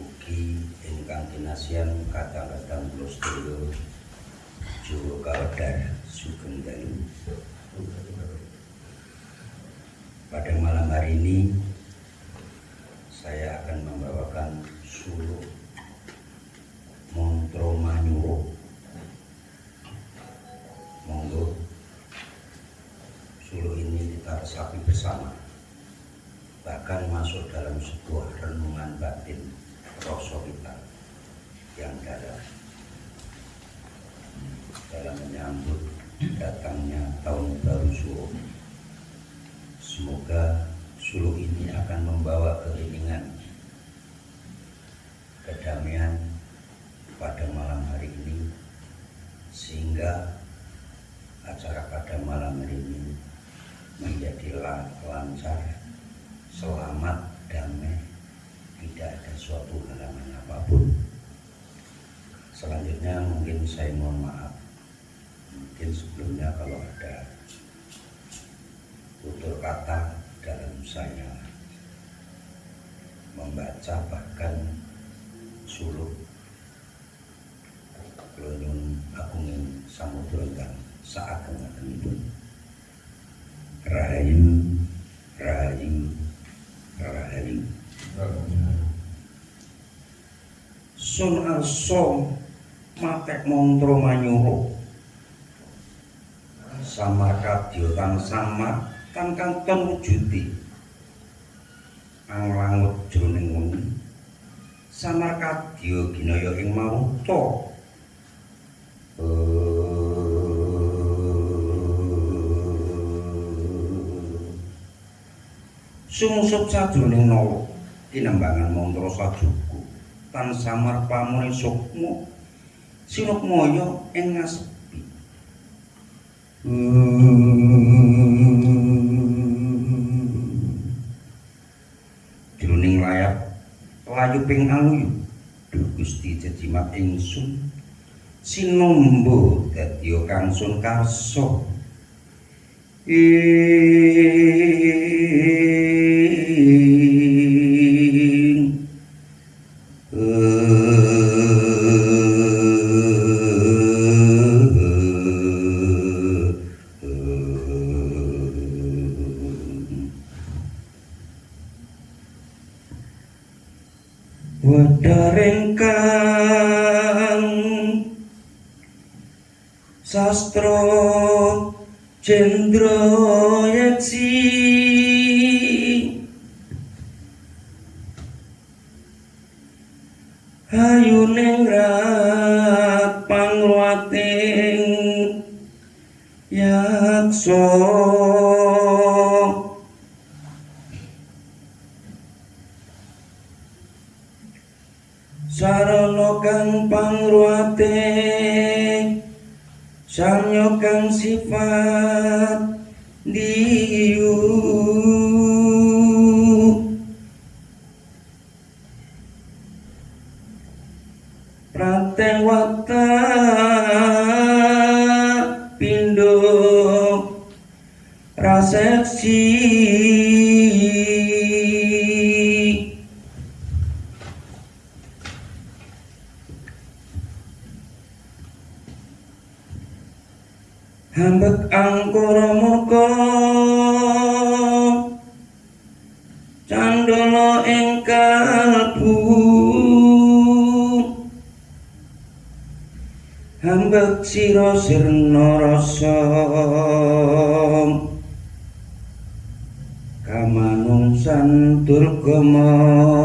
ugi ingkang kinasian kadang-kadang kula sedaya Jawa Kawedar Sugeng Dalu pada malam hari ini saya akan membawakan suluk Montro Manyuro monggo suluk ini kita resapi bersama bahkan masuk dalam sebuah renungan batin rasa kita yang dalam. Dalam menyambut datangnya baru Suro semoga suluk ini akan membawa keringan kedamaian pada malam hari ini sehingga acara pada malam hari ini menjadi lan- lancar selamat damai tidak ada suatu halangan apa pun selanjutnya mungkin saya mohon maaf mungkin sebelumnya kalau ada tutur kata dalam saya membaca bahkan suluk Kelonyun agungin samudra ingkang saageng ngatenipun. Rahayu, rahayu, rahayu. Sun arso matek montro manyuro. Samar kadya kang samar kang kang ten wujudi. Anglangut jroning wengi. Samar kadya ginaya ing mauta. Sumusup sajroning nawa tinambangan mantra sajuku tan samar pamune sukma sinukmaya ing ngasepi jroning layap layu ping aluyu Duh Gusti jejimat ingsun. Sinombo dadi kangsun karso ing yakso sarana kang pangruate sanyo kang sifat sira sirna rasa. Kamanungsan durgama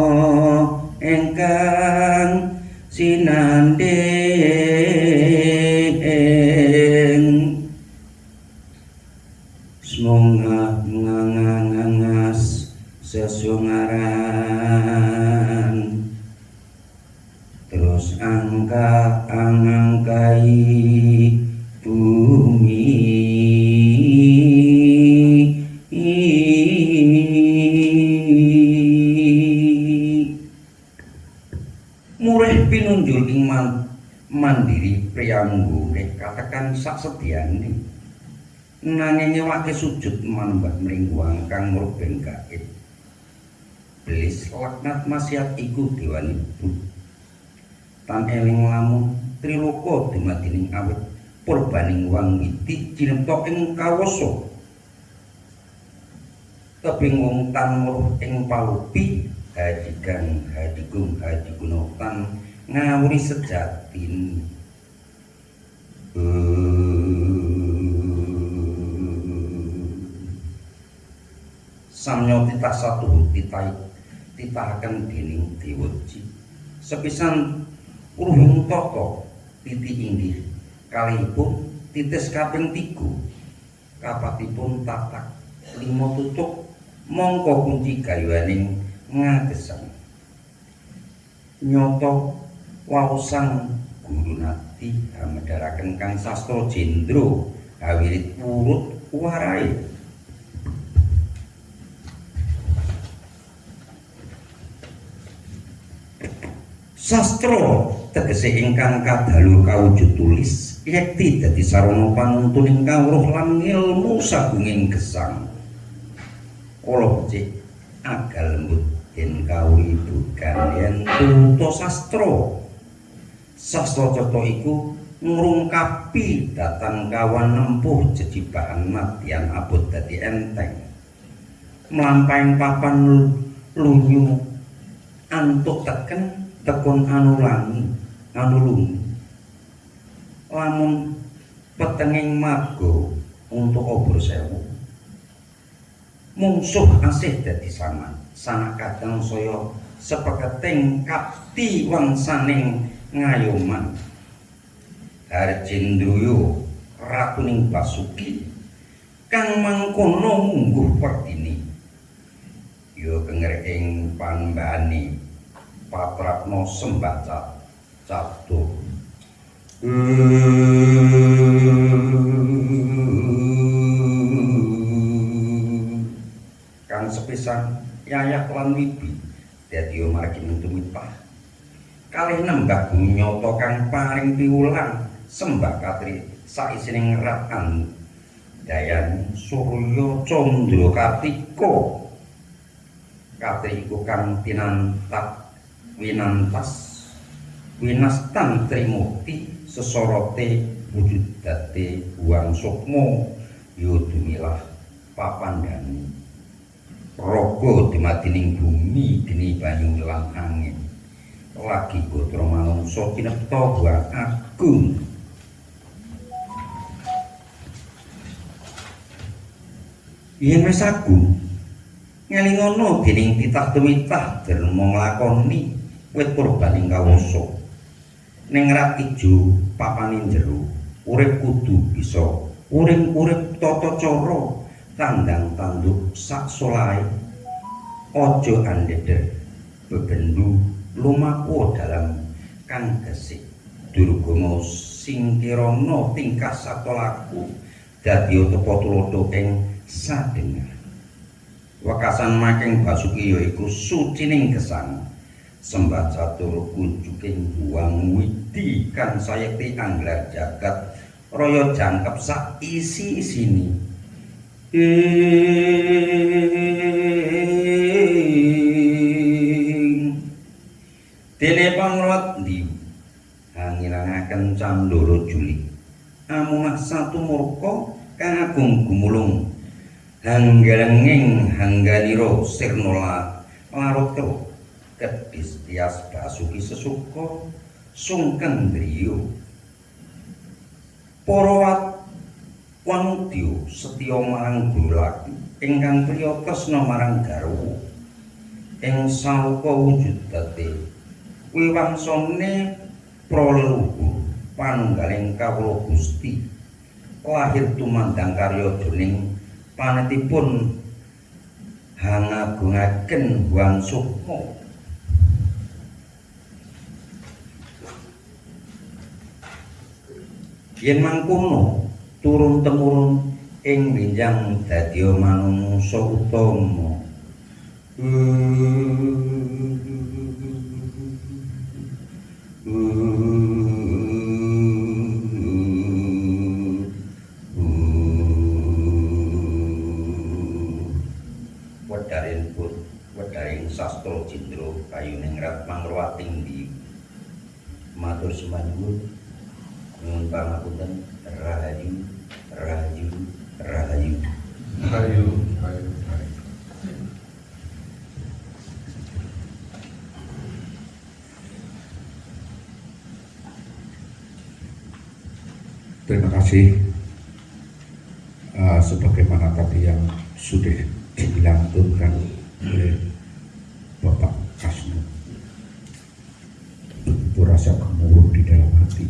nanging nyewake sujud manembah mringguang kang ngruben gaib. Belis laknat masyat iku dewane bud. Tan eling lamun triloko dumadining awit purbaning wang witi jinepta ing kawasa tebing wong tan muruh ing palupi hajigang hadigung hadigunotan ngawuri sejatin satu titah titahaken dening dewaji sepisan uruhing tata titi inggih kalihipun titis kaping tiga kapatipun tatak lima tutuk mongko kunci gayuaning ngagesang nyoto waosan guru nati hamedharaken kang sastra jendra awirit purut warai sastra. Tegese ingkang kadalu kawujud tulis yekti dadi sarana panuntuning kawruh lan ilmu sagunging gesang. Kala becik agal lembut yen kawibukan yen tuto sastra. Sastra cetha iku ngrungkapi datang kawan nempuh jejibahan matian abot dadi enteng. Mlampaing papan lunyu antuk teken tekun anu langi anu lungi lamun petenging marga untuk obor sewu. Mungsuh asih dadi saman sanak kadang saya sepeketing kapti wangsaning ngayoman. Harjendruyo ratuning Basuki kang mangkono mungguh perdini ya kenger ing Patrapno sembah cat catur kang sepisan yayak lan wibi dadi margi tumitah kalih nembah nyoto kang paring piwulang sembah katri saisining ratan dayan surya candra kartika katri iku kang tinantak winantas winastan trimurti sesorote wujudate buang sukmo yudumilah papandani raga dumadining bumi dini banyu lan angin. Lagi gotra manungsa kinepta buang agung. Yen agung ngelingono dening titah tumitah derma nglakoni wit purban ing kawasa ning rat ijo papaning jero urip kudu bisa urip-urip tata cara tandang tanduk sak solahe. Aja andheder bebendu lumaku dalam kang gesik. Durgama sing kirana tingkah satolaku dadi tepa tulodo ing sadengar wekasan making basuki yaiku sucining gesang sembah catur kunjuking buang widi kan sayekti anglar jagat raya jangkep sak isi isini Dene panglot ndi? Hangilangaken candoro juli. Amunah satu murka kang agung gumulung. Hanggalenging hangganiro sirnola larut kero kedis tias basuki sesuko sungken driyo para wanudya setya marang guru laki ingkang priya tresna marang garwa. Ing sauka wujud dadi wiwangsane praleluhur panunggaling kawula Gusti. Lahir tumandang karya dening panetipun hangagungaken Wang Sukma yen mangkono turun temurun ing winjang dadi manungsa utama. Sastra cindra kayuning rat mangruwating di matur sembanyuwun nyuwun pangapunten rahayu rahayu rahayu rayu, rayu. Terima kasih uh, sebagaimana tadi yang sudah dilantunkan oleh Bapak Kasno. Begitu rasa gemuruh di dalam hati.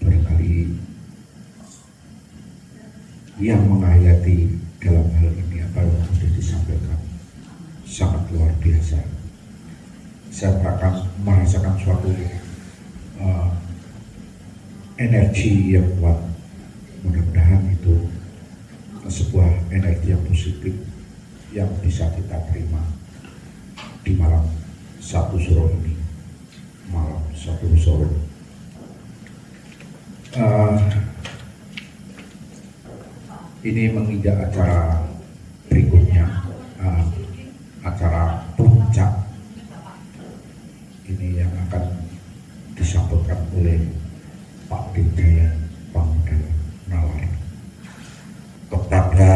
Barangkali yang menghayati dalam hal ini apa yang sudah disampaikan sangat luar biasa. Saya merasakan, merasakan suatu uh, energi yang kuat. Mudah-mudahan itu sebuah energi yang positif yang bisa kita terima di malam satu suro ini, malam satu suro. Uh, ini menginjak acara berikutnya uh, acara puncak ini yang akan disampaikan oleh Pak Dirgayan Pangdam Nalar kepada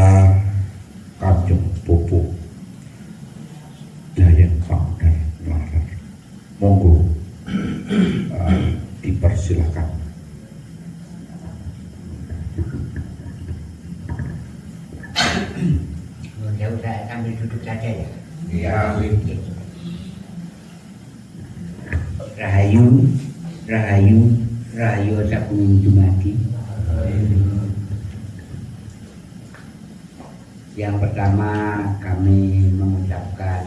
Kanjeng Pupuk Dayan Pangdam Nalar monggo uh, dipersilakan Ya udah sambil duduk saja ya. ya Rahayu, Rahayu, Rahayu Sabung Dumadi. Yang pertama kami mengucapkan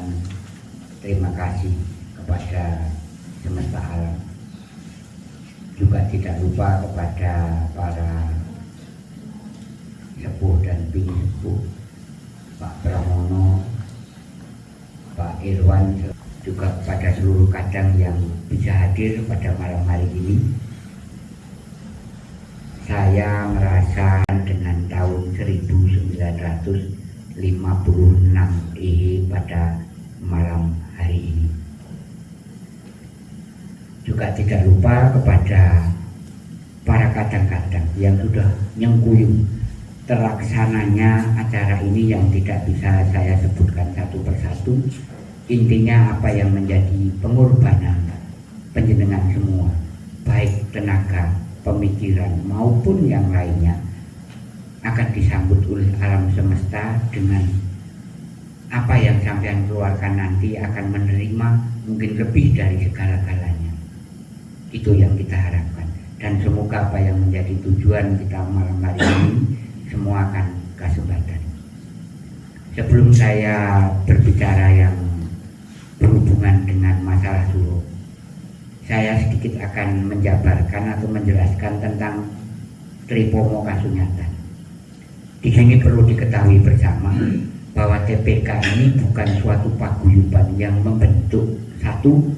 terima kasih kepada semesta alam. Juga tidak lupa kepada para sepuh dan bini sepuh Pak Pramono, Pak Irwan, juga kepada seluruh kadang yang bisa hadir pada malam hari ini. Saya merasa dengan tahun 1956 EHE pada malam hari ini. Juga tidak lupa kepada para kadang-kadang yang sudah nyengkuyung terlaksananya acara ini yang tidak bisa saya sebutkan satu persatu intinya apa yang menjadi pengorbanan penjenengan semua baik tenaga pemikiran maupun yang lainnya akan disambut oleh alam semesta dengan apa yang sampean keluarkan nanti akan menerima mungkin lebih dari segala-galanya. Itu yang kita harapkan. Dan semoga apa yang menjadi tujuan kita malam hari ini semua akan kesempatan. Sebelum saya berbicara yang berhubungan dengan masalah suruh, saya sedikit akan menjabarkan atau menjelaskan tentang Tripomo Kasunyatan. Di sini perlu diketahui bersama bahwa TPK ini bukan suatu paguyuban yang membentuk satu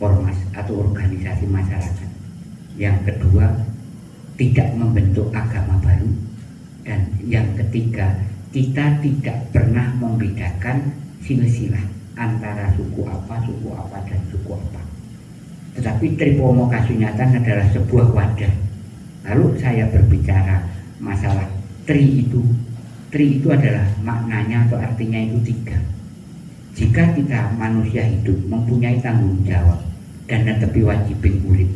ormas atau organisasi masyarakat. Yang kedua, tidak membentuk agama baru. Dan yang ketiga, kita tidak pernah membedakan silsilah antara suku apa, suku apa, dan suku apa. Tetapi Tripomo Kasunyatan adalah sebuah wadah. Lalu saya berbicara masalah tri itu. Tri itu adalah maknanya atau artinya itu tiga. Jika kita manusia hidup mempunyai tanggung jawab dan netepi wajib urip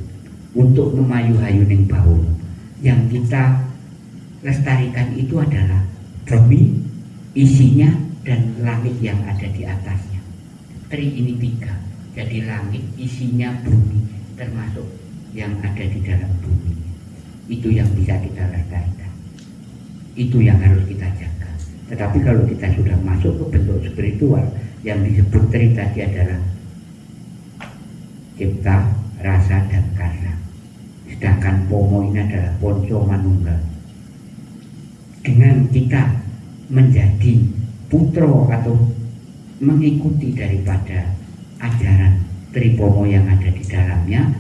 untuk memayu hayuning bau yang kita lestarikan itu adalah bumi, isinya dan langit yang ada di atasnya. Tri ini tiga jadi langit isinya bumi termasuk yang ada di dalam bumi. Itu yang bisa kita lestarikan itu yang harus kita jaga. Tetapi kalau kita sudah masuk ke bentuk spiritual yang disebut tri tadi adalah cipta, rasa, dan karsa sedangkan pomo ini adalah ponco manunggal. Dengan kita menjadi putro atau mengikuti daripada ajaran Tripomo yang ada di dalamnya,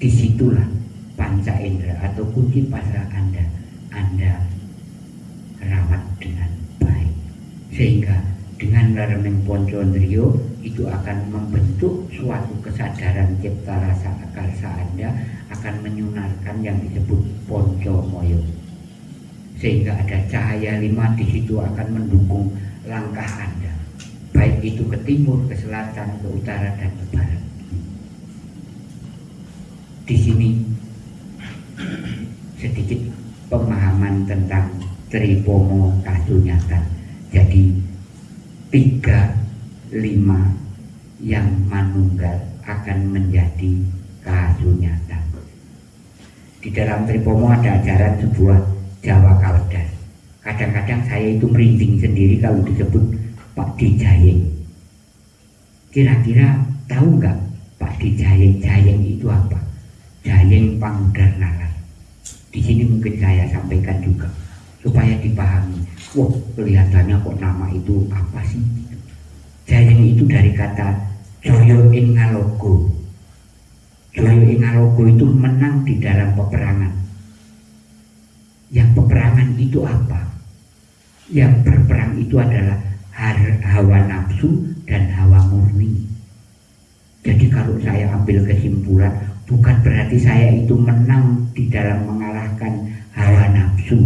di situlah panca indera atau kunci pasrah Anda, Anda rawat dengan baik. Sehingga dengan Laremeng Poncondrio itu akan membentuk suatu kesadaran cipta rasa akarsa Anda akan menyunarkan yang disebut Ponco Moyo. Sehingga ada cahaya lima di situ akan mendukung langkah Anda baik itu ke timur, ke selatan, ke utara dan ke barat. Di sini sedikit pemahaman tentang Tripomo Kasunyatan. Jadi tiga lima yang manunggal akan menjadi kasunyatan. Di dalam Tripomo ada ajaran sebuah Jawa Kawedas. Kadang-kadang saya itu merinding sendiri kalau disebut Pak Dijayeng. Kira-kira tahu nggak Pak Dijayeng? Jayeng itu apa? Jayeng Pangudar Nalar. Di sini mungkin saya sampaikan juga supaya dipahami. Wah, kelihatannya kok nama itu apa sih? Jayeng itu dari kata Joyo Ingalogo. Joyo Ingalogo itu menang di dalam peperangan. Yang peperangan itu apa? Yang berperang itu adalah hawa nafsu dan hawa murni. Jadi kalau saya ambil kesimpulan, bukan berarti saya itu menang di dalam mengalahkan hawa nafsu.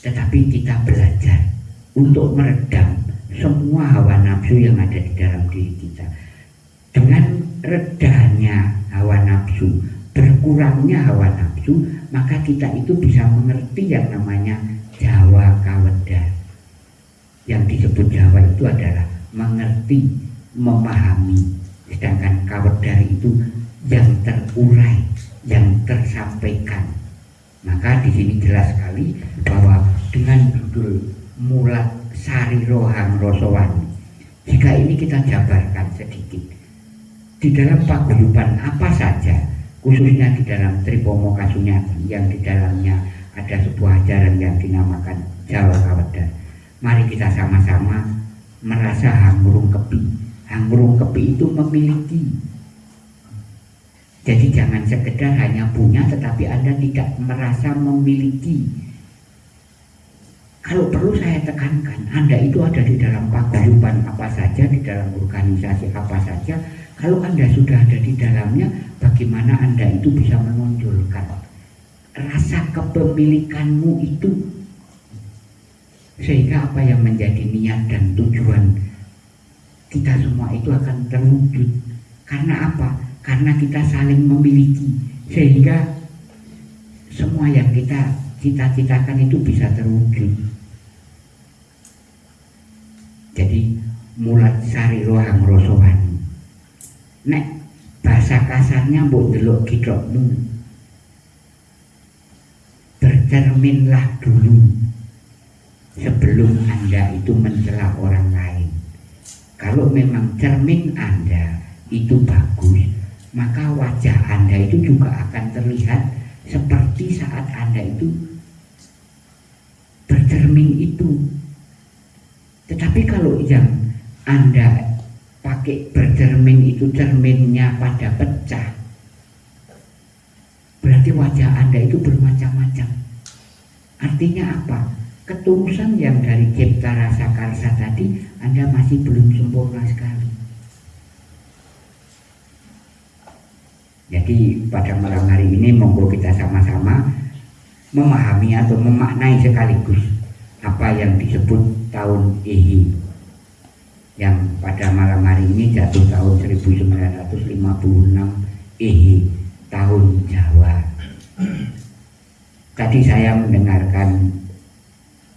Tetapi kita belajar untuk meredam semua hawa nafsu yang ada di dalam diri kita. Dengan redanya hawa nafsu, berkurangnya hawa nafsu, maka kita itu bisa mengerti yang namanya Jawa Kawedar. Yang disebut Jawa itu adalah mengerti, memahami. Sedangkan Kawedar itu yang terurai, yang tersampaikan. Maka di sini jelas sekali bahwa dengan judul Mulat Sari Rohang Rosowani, jika ini kita jabarkan sedikit, di dalam paguyuban apa saja, khususnya di dalam Tripomo Kasunyati yang di dalamnya ada sebuah ajaran yang dinamakan Jawa Kawedan. Mari kita sama-sama merasa hangrung kepi. Hangrung kepi itu memiliki. Jadi jangan sekedar hanya punya tetapi Anda tidak merasa memiliki. Kalau perlu saya tekankan, Anda itu ada di dalam paguyuban apa saja, di dalam organisasi apa saja. Kalau Anda sudah ada di dalamnya, bagaimana Anda itu bisa menonjolkan rasa kepemilikanmu itu. Sehingga apa yang menjadi niat dan tujuan kita semua itu akan terwujud. Karena apa? karena kita saling memiliki. Sehingga semua yang kita cita-citakan itu bisa terwujud. Jadi mulat sari rohang rosowani nek bahasa kasarnya mbok delok kidokmu bercerminlah dulu. Sebelum anda itu mencela orang lain. Kalau memang cermin anda itu bagus maka wajah anda itu juga akan terlihat seperti saat anda itu bercermin itu. Tetapi kalau yang anda pakai bercermin itu cerminnya pada pecah berarti wajah anda itu bermacam-macam. Artinya apa? Ketulusan yang dari cipta rasa karsa tadi anda masih belum sempurna sekali. Jadi pada malam hari ini monggo kita sama-sama memahami atau memaknai sekaligus apa yang disebut tahun Ihi yang pada malam hari ini jatuh tahun 1956 Ihi tahun Jawa. Tadi saya mendengarkan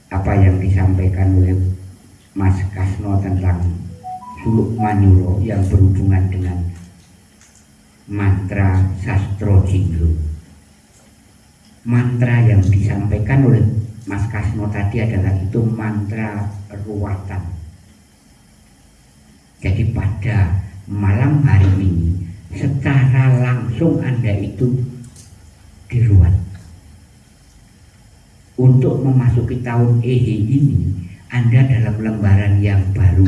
apa yang disampaikan oleh Mas Kasno tentang Suluk Manyuro yang berhubungan dengan mantra sastro jinggo mantra yang disampaikan oleh Mas Kasno tadi adalah itu mantra ruwatan. Jadi pada malam hari ini secara langsung anda itu diruat. Untuk memasuki tahun Ehe ini anda dalam lembaran yang baru.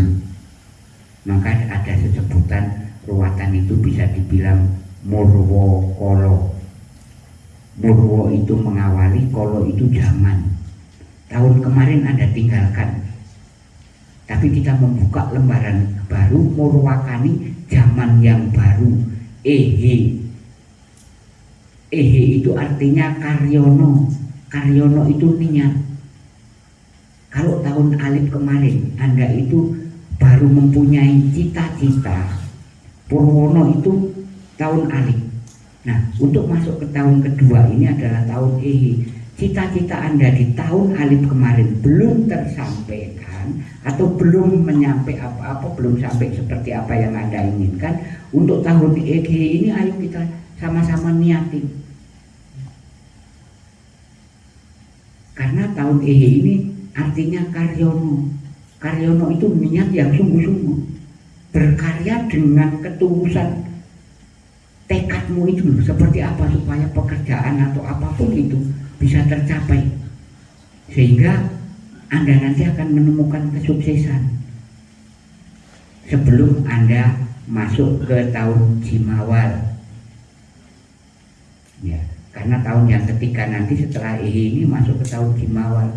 Maka ada sesebutan ruatan itu bisa dibilang murwo kolo. Murwo itu mengawali kolo itu zaman. Tahun kemarin anda tinggalkan. Tapi kita membuka lembaran baru murwakani zaman yang baru ehe ehe itu artinya karyono karyono itu niat kalau tahun alif kemarin anda itu baru mempunyai cita-cita Purwono itu tahun alif. Nah, untuk masuk ke tahun kedua ini adalah tahun Ehi. Cita-cita Anda di tahun alif kemarin belum tersampaikan atau belum menyampai apa-apa, belum sampai seperti apa yang Anda inginkan. Untuk tahun Ehi ini ayo kita sama-sama niatin. Karena tahun Ehi ini artinya karyono. Karyono itu niat yang sungguh-sungguh berkarya dengan ketulusan tekadmu itu seperti apa supaya pekerjaan atau apa pun itu bisa tercapai. Sehingga anda nanti akan menemukan kesuksesan sebelum anda masuk ke tahun Jimawal ya karena tahun yang ketiga nanti setelah ini masuk ke tahun Jimawal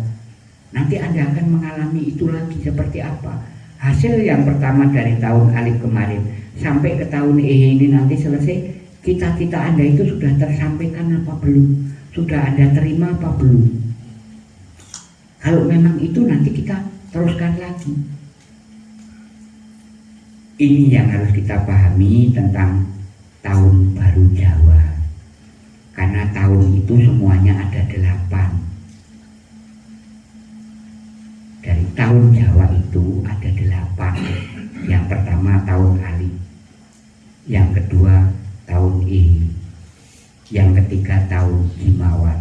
nanti anda akan mengalami itu lagi seperti apa. Hasil yang pertama dari tahun alif kemarin sampai ke tahun E ini nanti selesai cita-cita anda itu sudah tersampaikan apa belum sudah anda terima apa belum? Kalau memang itu nanti kita teruskan lagi. Ini yang harus kita pahami tentang tahun baru Jawa. Karena tahun itu semuanya ada delapan. Dari tahun Jawa itu ada delapan. Yang pertama tahun Ali. Yang kedua tahun I yang ketiga tahun Jimawan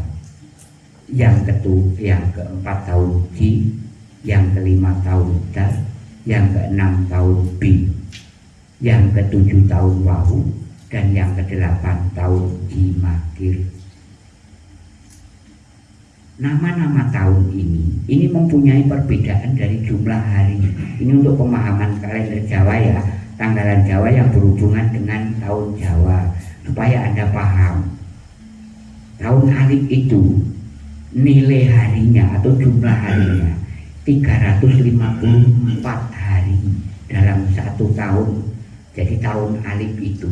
yang ketu yang keempat tahun Ji yang kelima tahun Da. Yang keenam tahun B yang ketujuh tahun Wahu dan yang kedelapan tahun Jimakir nama-nama tahun ini ini mempunyai perbedaan dari jumlah hari. Ini untuk pemahaman kalender Jawa ya. Tanggalan Jawa yang berhubungan dengan tahun Jawa. Supaya anda paham tahun alif itu nilai harinya atau jumlah harinya 354 hari dalam satu tahun. Jadi tahun alif itu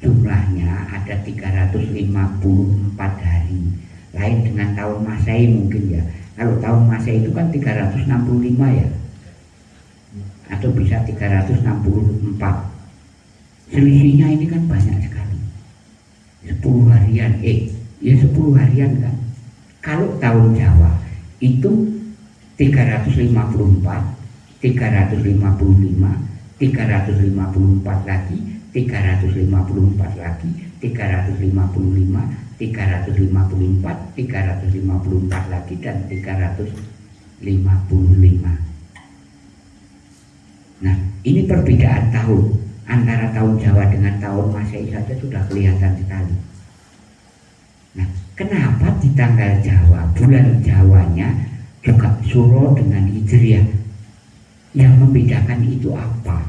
jumlahnya ada 354 hari. Lain dengan tahun Masehi mungkin ya. Kalau tahun Masehi itu kan 365 ya? Atau bisa 364 selisihnya ini kan banyak sekali. 10 harian eh ya 10 harian kan kalau tahun Jawa itu 354 355 354 lagi 354 lagi 355 354 354 lagi dan 355 Nah, ini perbedaan tahun antara tahun Jawa dengan tahun Masehi saja sudah kelihatan sekali. Nah, kenapa di tanggal Jawa, bulan Jawanya juga Suro dengan Hijriah? Yang membedakan itu apa?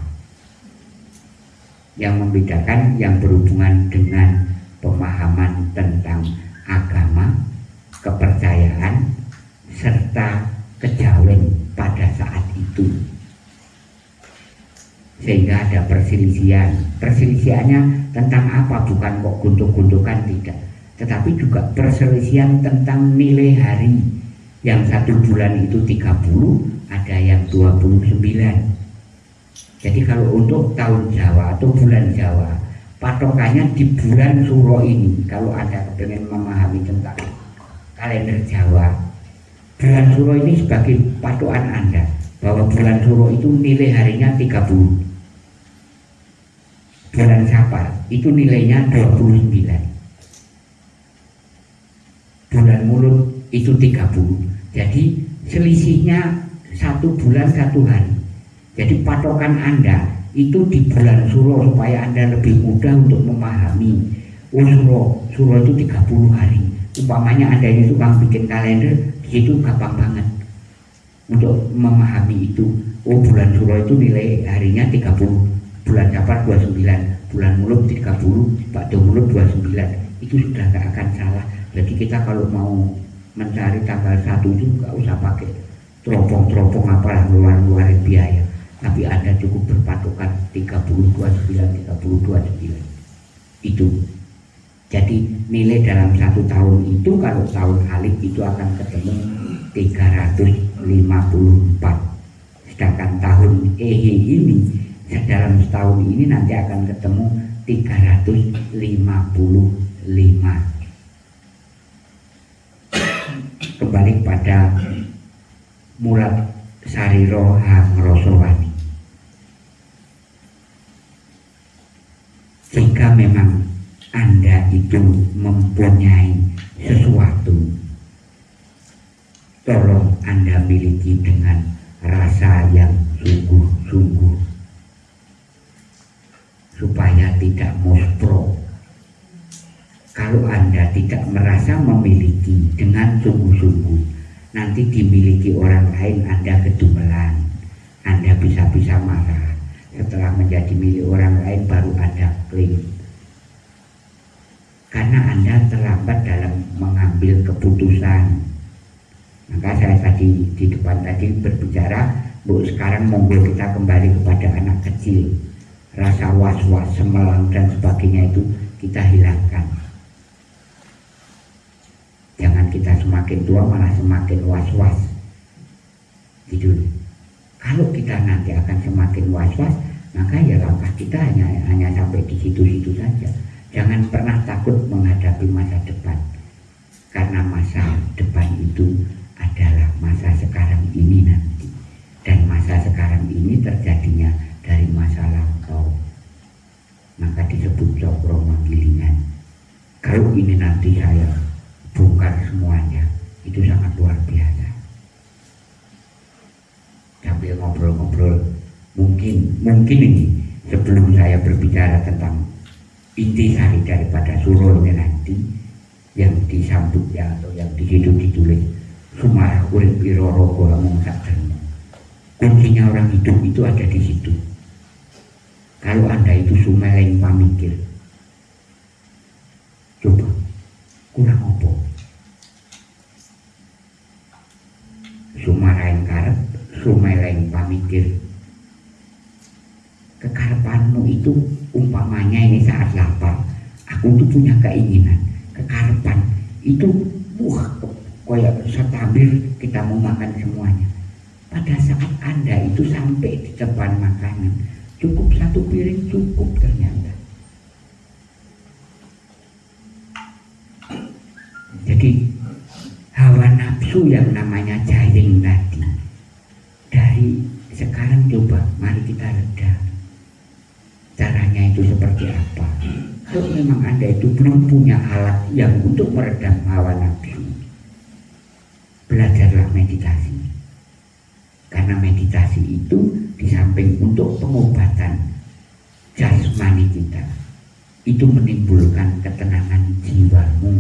Yang membedakan yang berhubungan dengan pemahaman tentang agama, kepercayaan, serta kejawen pada saat itu sehingga ada perselisihan perselisihannya tentang apa bukan kok guntuk-guntukan tidak tetapi juga perselisihan tentang nilai hari. Yang satu bulan itu 30 ada yang 29 jadi kalau untuk tahun Jawa atau bulan Jawa patokannya di bulan Suro ini kalau Anda ingin memahami tentang kalender Jawa bulan Suro ini sebagai patokan Anda bahwa bulan Suro itu nilai harinya 30 bulan Safar itu nilainya 29 bulan mulut itu 30 jadi selisihnya satu bulan satu hari. Jadi patokan anda itu di bulan Suro supaya anda lebih mudah untuk memahami. Oh Suro, Suro itu 30 hari. Umpamanya anda ini tukang bikin kalender di situ gampang banget untuk memahami itu. Oh bulan Suro itu nilai harinya 30 bulan Safar 29 bulan mulut 30 Pak mulut 29 itu sudah nggak akan salah jadi kita kalau mau mencari tanggal satu itu nggak usah pakai teropong-teropong apalah ngeluarin biaya. Tapi Anda cukup berpatokan 30 29 30 29 itu. Jadi nilai dalam satu tahun itu kalau tahun Alif itu akan ketemu 354 sedangkan tahun Ehe ini dalam setahun ini nanti akan ketemu 355 kembali pada mulat sariro hangrosowani jika memang anda itu mempunyai sesuatu tolong anda miliki dengan rasa yang sungguh-sungguh supaya tidak muspro. Kalau Anda tidak merasa memiliki dengan sungguh-sungguh, nanti dimiliki orang lain Anda kedumelan. Anda bisa-bisa marah. Setelah menjadi milik orang lain baru Anda klaim. Karena Anda terlambat dalam mengambil keputusan. Maka saya tadi di depan tadi berbicara, Bu sekarang monggo kita kembali kepada anak kecil rasa was-was, semelang dan sebagainya itu kita hilangkan. Jangan kita semakin tua malah semakin was-was. Gitu. Kalau kita nanti akan semakin was-was, maka ya langkah kita hanya hanya sampai di situ-situ saja. Jangan pernah takut menghadapi masa depan. Karena masa depan itu adalah masa sekarang ini nanti. Dan masa sekarang ini terjadinya dari masa lampau maka disebut cokro manggilingan kalau ini nanti saya bongkar semuanya itu sangat luar biasa sambil ngobrol-ngobrol mungkin mungkin ini sebelum saya berbicara tentang inti sari daripada surulnya nanti yang disambut ya atau yang di situ ditulis Sumarah urip iroro gola kuncinya orang hidup itu ada di situ kalau Anda itu sumeleng pamikir. Coba, kurang apa? Sumarain karep, sumeleng pamikir. Kekarepanmu itu umpamanya ini saat lapar, aku tuh punya keinginan, kekarepan itu wah kayak setabir kita mau makan semuanya. Pada saat Anda itu sampai di depan makanan, Cukup satu piring cukup ternyata. Itu belum punya alat yang untuk meredam hawa nafsu, belajarlah meditasi. Karena meditasi itu di samping untuk pengobatan jasmani kita, itu menimbulkan ketenangan jiwamu.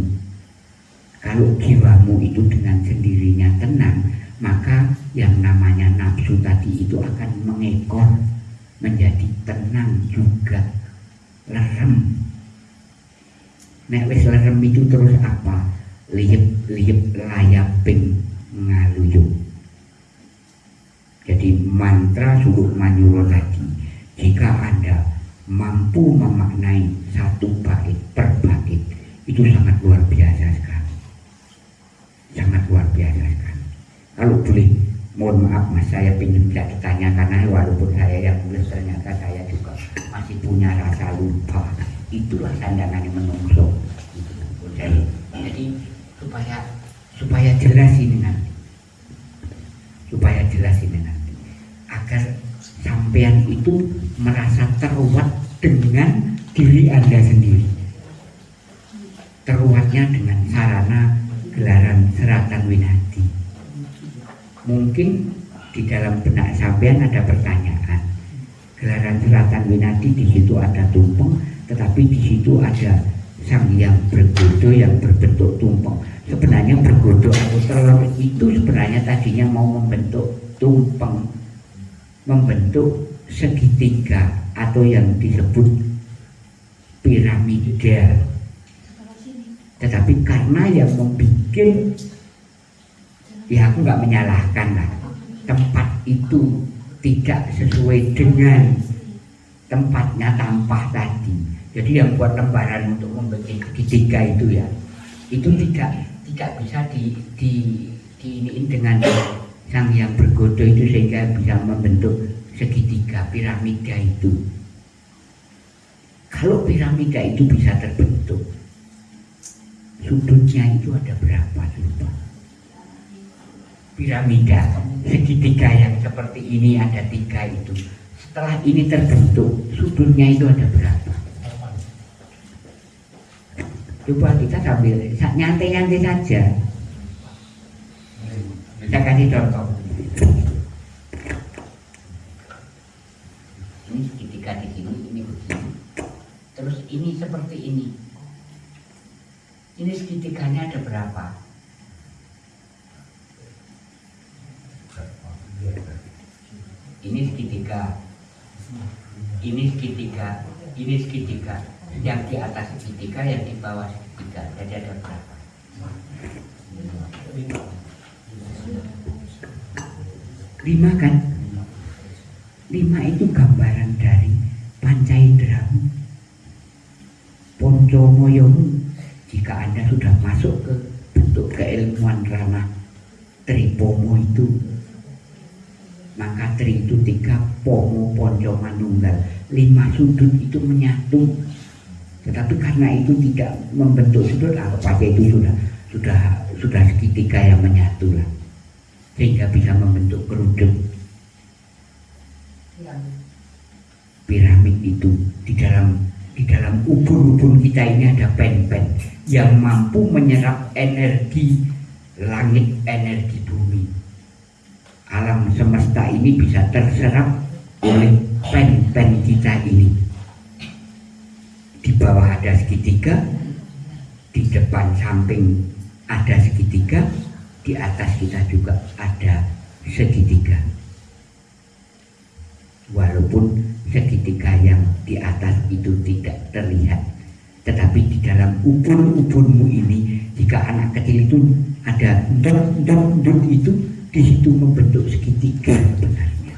Kalau jiwamu itu dengan sendirinya tenang, maka yang namanya nafsu tadi itu akan mengekor menjadi tenang juga lerem nek wis lerem itu terus apa? Liep layaping ngaluyuk jadi mantra suluk manyuro tadi jika anda mampu memaknai satu bait per bait itu sangat luar biasa sekali. Sangat luar biasa sekali. Kalau boleh mohon maaf mas saya ingin tidak ditanya karena walaupun saya yang nulis ternyata saya juga masih punya rasa lupa itulah sandangan yang menungso. Jadi, supaya supaya jelas ini nanti. Supaya jelas ini nanti. Agar sampean itu merasa teruat dengan diri anda sendiri. Teruatnya dengan sarana gelaran seratan winati mungkin di dalam benak sampean ada pertanyaan. Gelaran selatan Winati di situ ada tumpeng, tetapi di situ ada sang yang bergodo yang berbentuk tumpeng. Sebenarnya bergodo atau telur itu sebenarnya tadinya mau membentuk tumpeng, membentuk segitiga atau yang disebut piramida. Tetapi karena yang membuat ya aku nggak menyalahkan lah tempat itu tidak sesuai dengan tempatnya tampah tadi jadi yang buat lembaran untuk membuat segitiga itu ya itu tidak tidak bisa di di diiniin dengan sang yang bergodo itu sehingga bisa membentuk segitiga piramida itu. Kalau piramida itu bisa terbentuk sudutnya itu ada berapa lupa? Piramida segitiga yang seperti ini ada tiga itu. Setelah ini terbentuk sudutnya itu ada berapa coba kita sambil nyantai-nyantai saja. Saya kasih contoh. Ini segitiga di sini ini begini terus ini seperti ini. Ini segitiganya ada berapa? Ini segitiga ini segitiga ini segitiga yang di atas segitiga yang di bawah segitiga jadi ada berapa? Lima kan? Lima itu gambaran dari pancaindramu poncomoyomu jika anda sudah masuk ke bentuk keilmuan ranah tripomo itu maka tri itu tiga pomo ponco manunggal. Lima sudut itu menyatu tetapi karena itu tidak membentuk sudut apa saja itu sudah sudah sudah segitiga yang menyatu lah. Sehingga bisa membentuk kerudung. Piramid itu di dalam di dalam ubun-ubun kita ini ada pen-pen yang mampu menyerap energi langit energi bumi. Alam semesta ini bisa terserap oleh pen-pen kita ini di bawah ada segitiga di depan samping ada segitiga di atas kita juga ada segitiga. Walaupun segitiga yang di atas itu tidak terlihat tetapi di dalam ubun-ubunmu ini jika anak kecil itu ada dot dot itu di situ membentuk segitiga sebenarnya.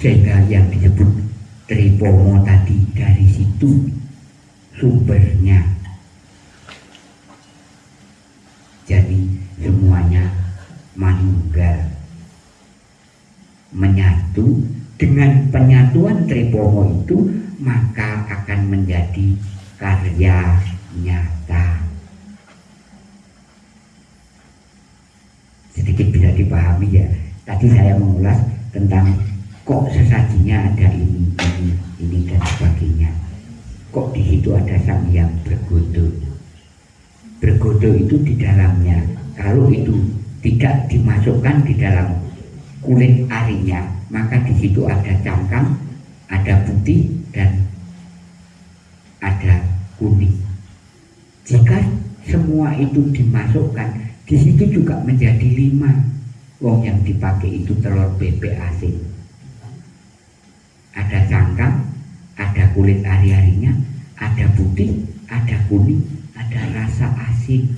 Sehingga yang disebut tripomo tadi dari situ sumbernya. Jadi semuanya manunggal. Menyatu dengan penyatuan tripomo itu maka akan menjadi karya nyata. Sedikit bisa dipahami ya. Tadi saya mengulas tentang kok sesajinya ada ini, ini ada sang yang bergodo. Bergodo itu di dalamnya, kalau itu tidak dimasukkan di dalam kulit arinya, maka di situ ada cangkang, ada putih dan ada kuning. Jika semua itu dimasukkan, di situ juga menjadi lima. Wong yang dipakai itu telur bebek asin. Ada cangkang, ada kulit ari-arinya, ada putih, ada kuning, ada rasa asin.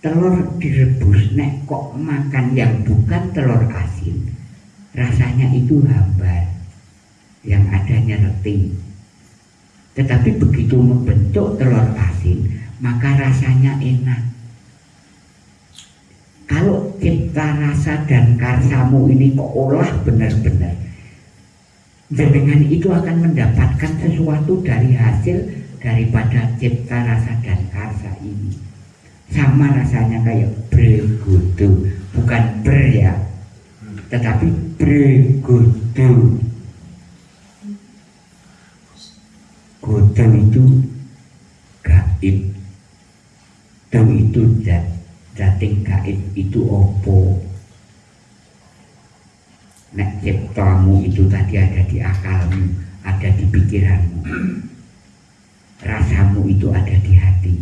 Telur direbus, nek kok makan yang bukan telur asin, rasanya itu hambar, yang adanya reti. Tetapi begitu membentuk telur asin, maka rasanya enak. Kalau cipta rasa dan karsamu ini kok olah benar-benar, dengan itu akan mendapatkan sesuatu dari hasil daripada cipta rasa dan karsa ini. Sama rasanya kayak bergudu bukan ber ya. Tetapi bergudu gudu itu gaib. Dan itu zat zating gaib itu opo? Nek ciptamu itu tadi ada di akalmu ada di pikiranmu. Rasamu itu ada di hati.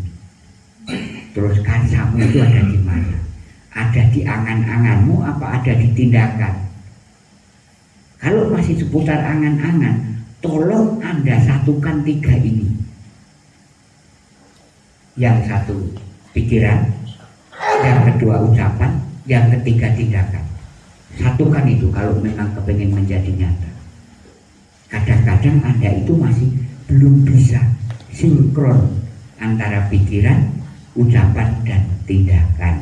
Terus kansamu itu ada di mana? Ada di angan-anganmu apa ada di tindakan? Kalau masih seputar angan-angan tolong anda satukan tiga ini. Yang satu pikiran yang kedua ucapan yang ketiga tindakan. Satukan itu kalau memang kepengen menjadi nyata. Kadang-kadang anda itu masih belum bisa sinkron antara pikiran ucapan dan tindakan.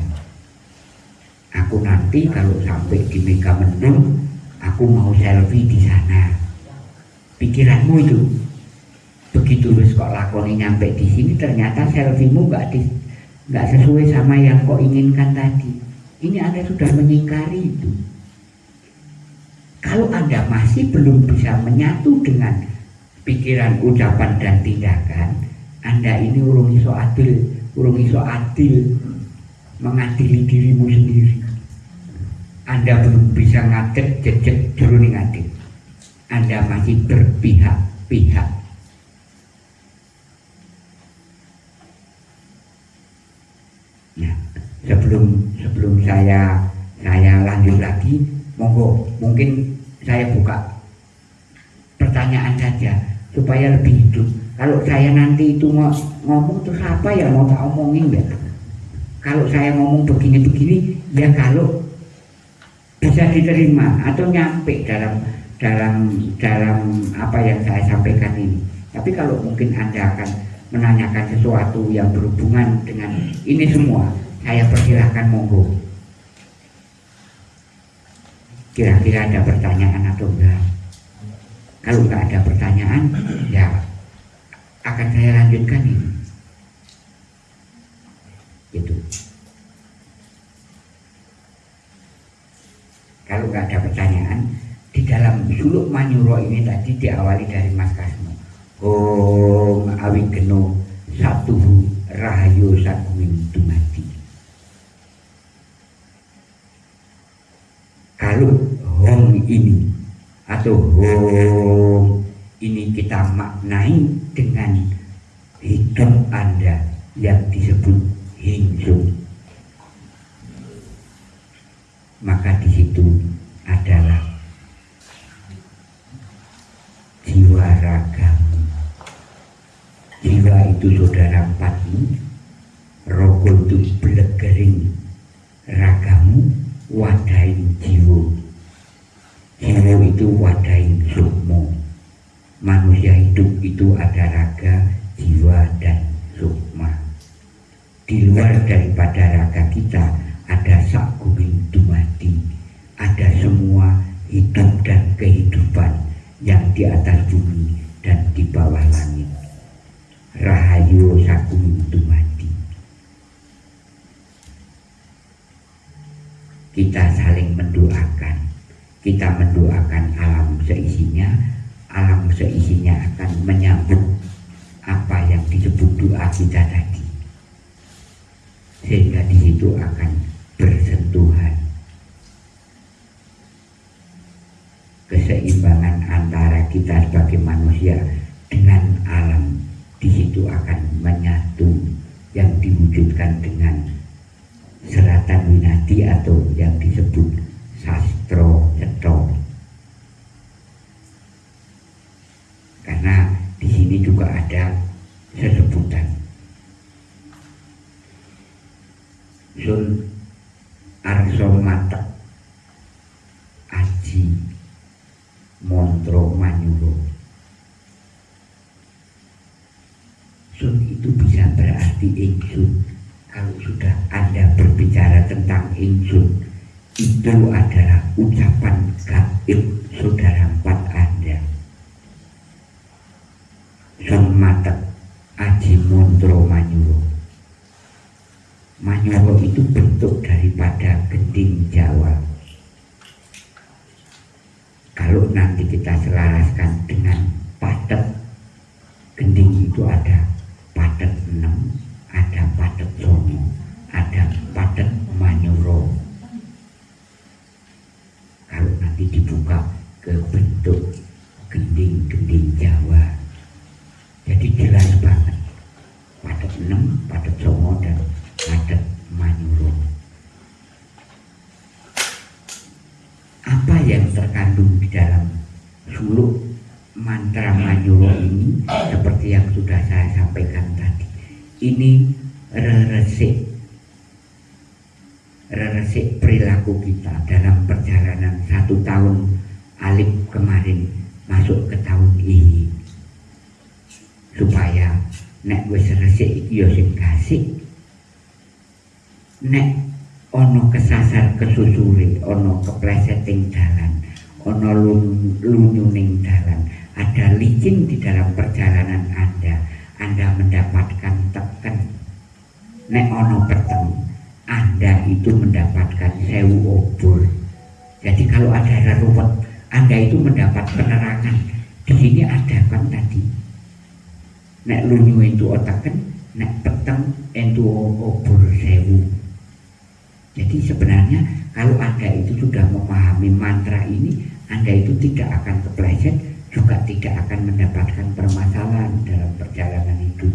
Aku nanti kalau sampai di Mega Mendung aku mau selfie di sana. Pikiranmu itu begitu wis kok lakoni nyampe di sini ternyata selfiemu nggak di nggak sesuai sama yang kau inginkan tadi ini anda sudah menyingkari itu kalau anda masih belum bisa menyatu dengan pikiran, ucapan dan tindakan, anda ini urung iso adil, urung iso adil mengadili dirimu sendiri. Anda belum bisa ngadek jejak jroning adil. Anda masih berpihak-pihak. Nah, sebelum sebelum saya saya lanjut lagi, monggo mungkin saya buka pertanyaan saja supaya lebih hidup. Kalau saya nanti itu mau ngomong terus apa ya mau tak omongin ya? Kalau saya ngomong begini-begini, ya kalau bisa diterima atau nyampe dalam dalam dalam apa yang saya sampaikan ini. Tapi kalau mungkin anda akan menanyakan sesuatu yang berhubungan dengan ini semua, saya persilahkan monggo. Kira-kira ada pertanyaan atau enggak? Kalau enggak ada pertanyaan, ya akan saya lanjutkan ini. Gitu. Kalau enggak ada pertanyaan, di dalam suluk manyuro ini tadi diawali dari Mas Kasmo. Om awigeno satu rahayu sakuin dumati. Kalau hong ini atau hong ini kita maknai dengan hidup Anda yang disebut hingsung. Maka di situ adalah jiwa ragamu. Jiwa itu saudara pati, rogo itu belegering ragamu, wadain jiwa. Jiwa itu wadain sukmo. Manusia hidup itu ada raga, jiwa, dan sukma. Di luar daripada raga kita ada sakubing dumati, ada semua hidup dan kehidupan yang di atas bumi dan di bawah langit. Rahayu sakubing dumati. Kita saling mendoakan, kita mendoakan alam seisinya, alam seisinya akan menyambut apa yang disebut doa kita tadi. Sehingga di situ akan bersentuhan. Keseimbangan antara kita sebagai manusia dengan alam di situ akan menyatu yang diwujudkan dengan seratan winati atau yang disebut sastro cetro karena di sini juga ada sesebutan Sun Arso Aji Montro Manyuro Sun itu bisa berarti ingsun kalau sudah Anda berbicara tentang ingsun itu adalah ucapan gaib saudara empat Anda. Mata Aji Montro Manyuro Manyuro itu bentuk daripada gending Jawa. Kalau nanti kita selaraskan dengan padet, gending itu ada padet 6, ada padet songo, ada padet Manyuro. Kalau nanti dibuka ke bentuk gending-gending Jawa, jadi jelas banget padet 6, padet songo dan padet Manyuro. Apa yang terkandung di dalam suluk mantra Manyuro ini seperti yang sudah saya sampaikan tadi. Ini reresik reresik perilaku kita dalam perjalanan satu tahun alif kemarin masuk ke tahun ini. Supaya nek wis resik iki ya sing nek ono kesasar kesusure ono kepleseting dalan ono lunyuning dalan ada licin di dalam perjalanan anda anda mendapatkan teken nek ono peteng anda itu mendapatkan sewu obor. Jadi kalau ada reruwet anda itu mendapat penerangan. Di sini ada kan tadi? Nek lunyu itu otaken nek peteng itu obor sewu. Jadi sebenarnya kalau Anda itu sudah memahami mantra ini, Anda itu tidak akan kepleset, juga tidak akan mendapatkan permasalahan dalam perjalanan hidup.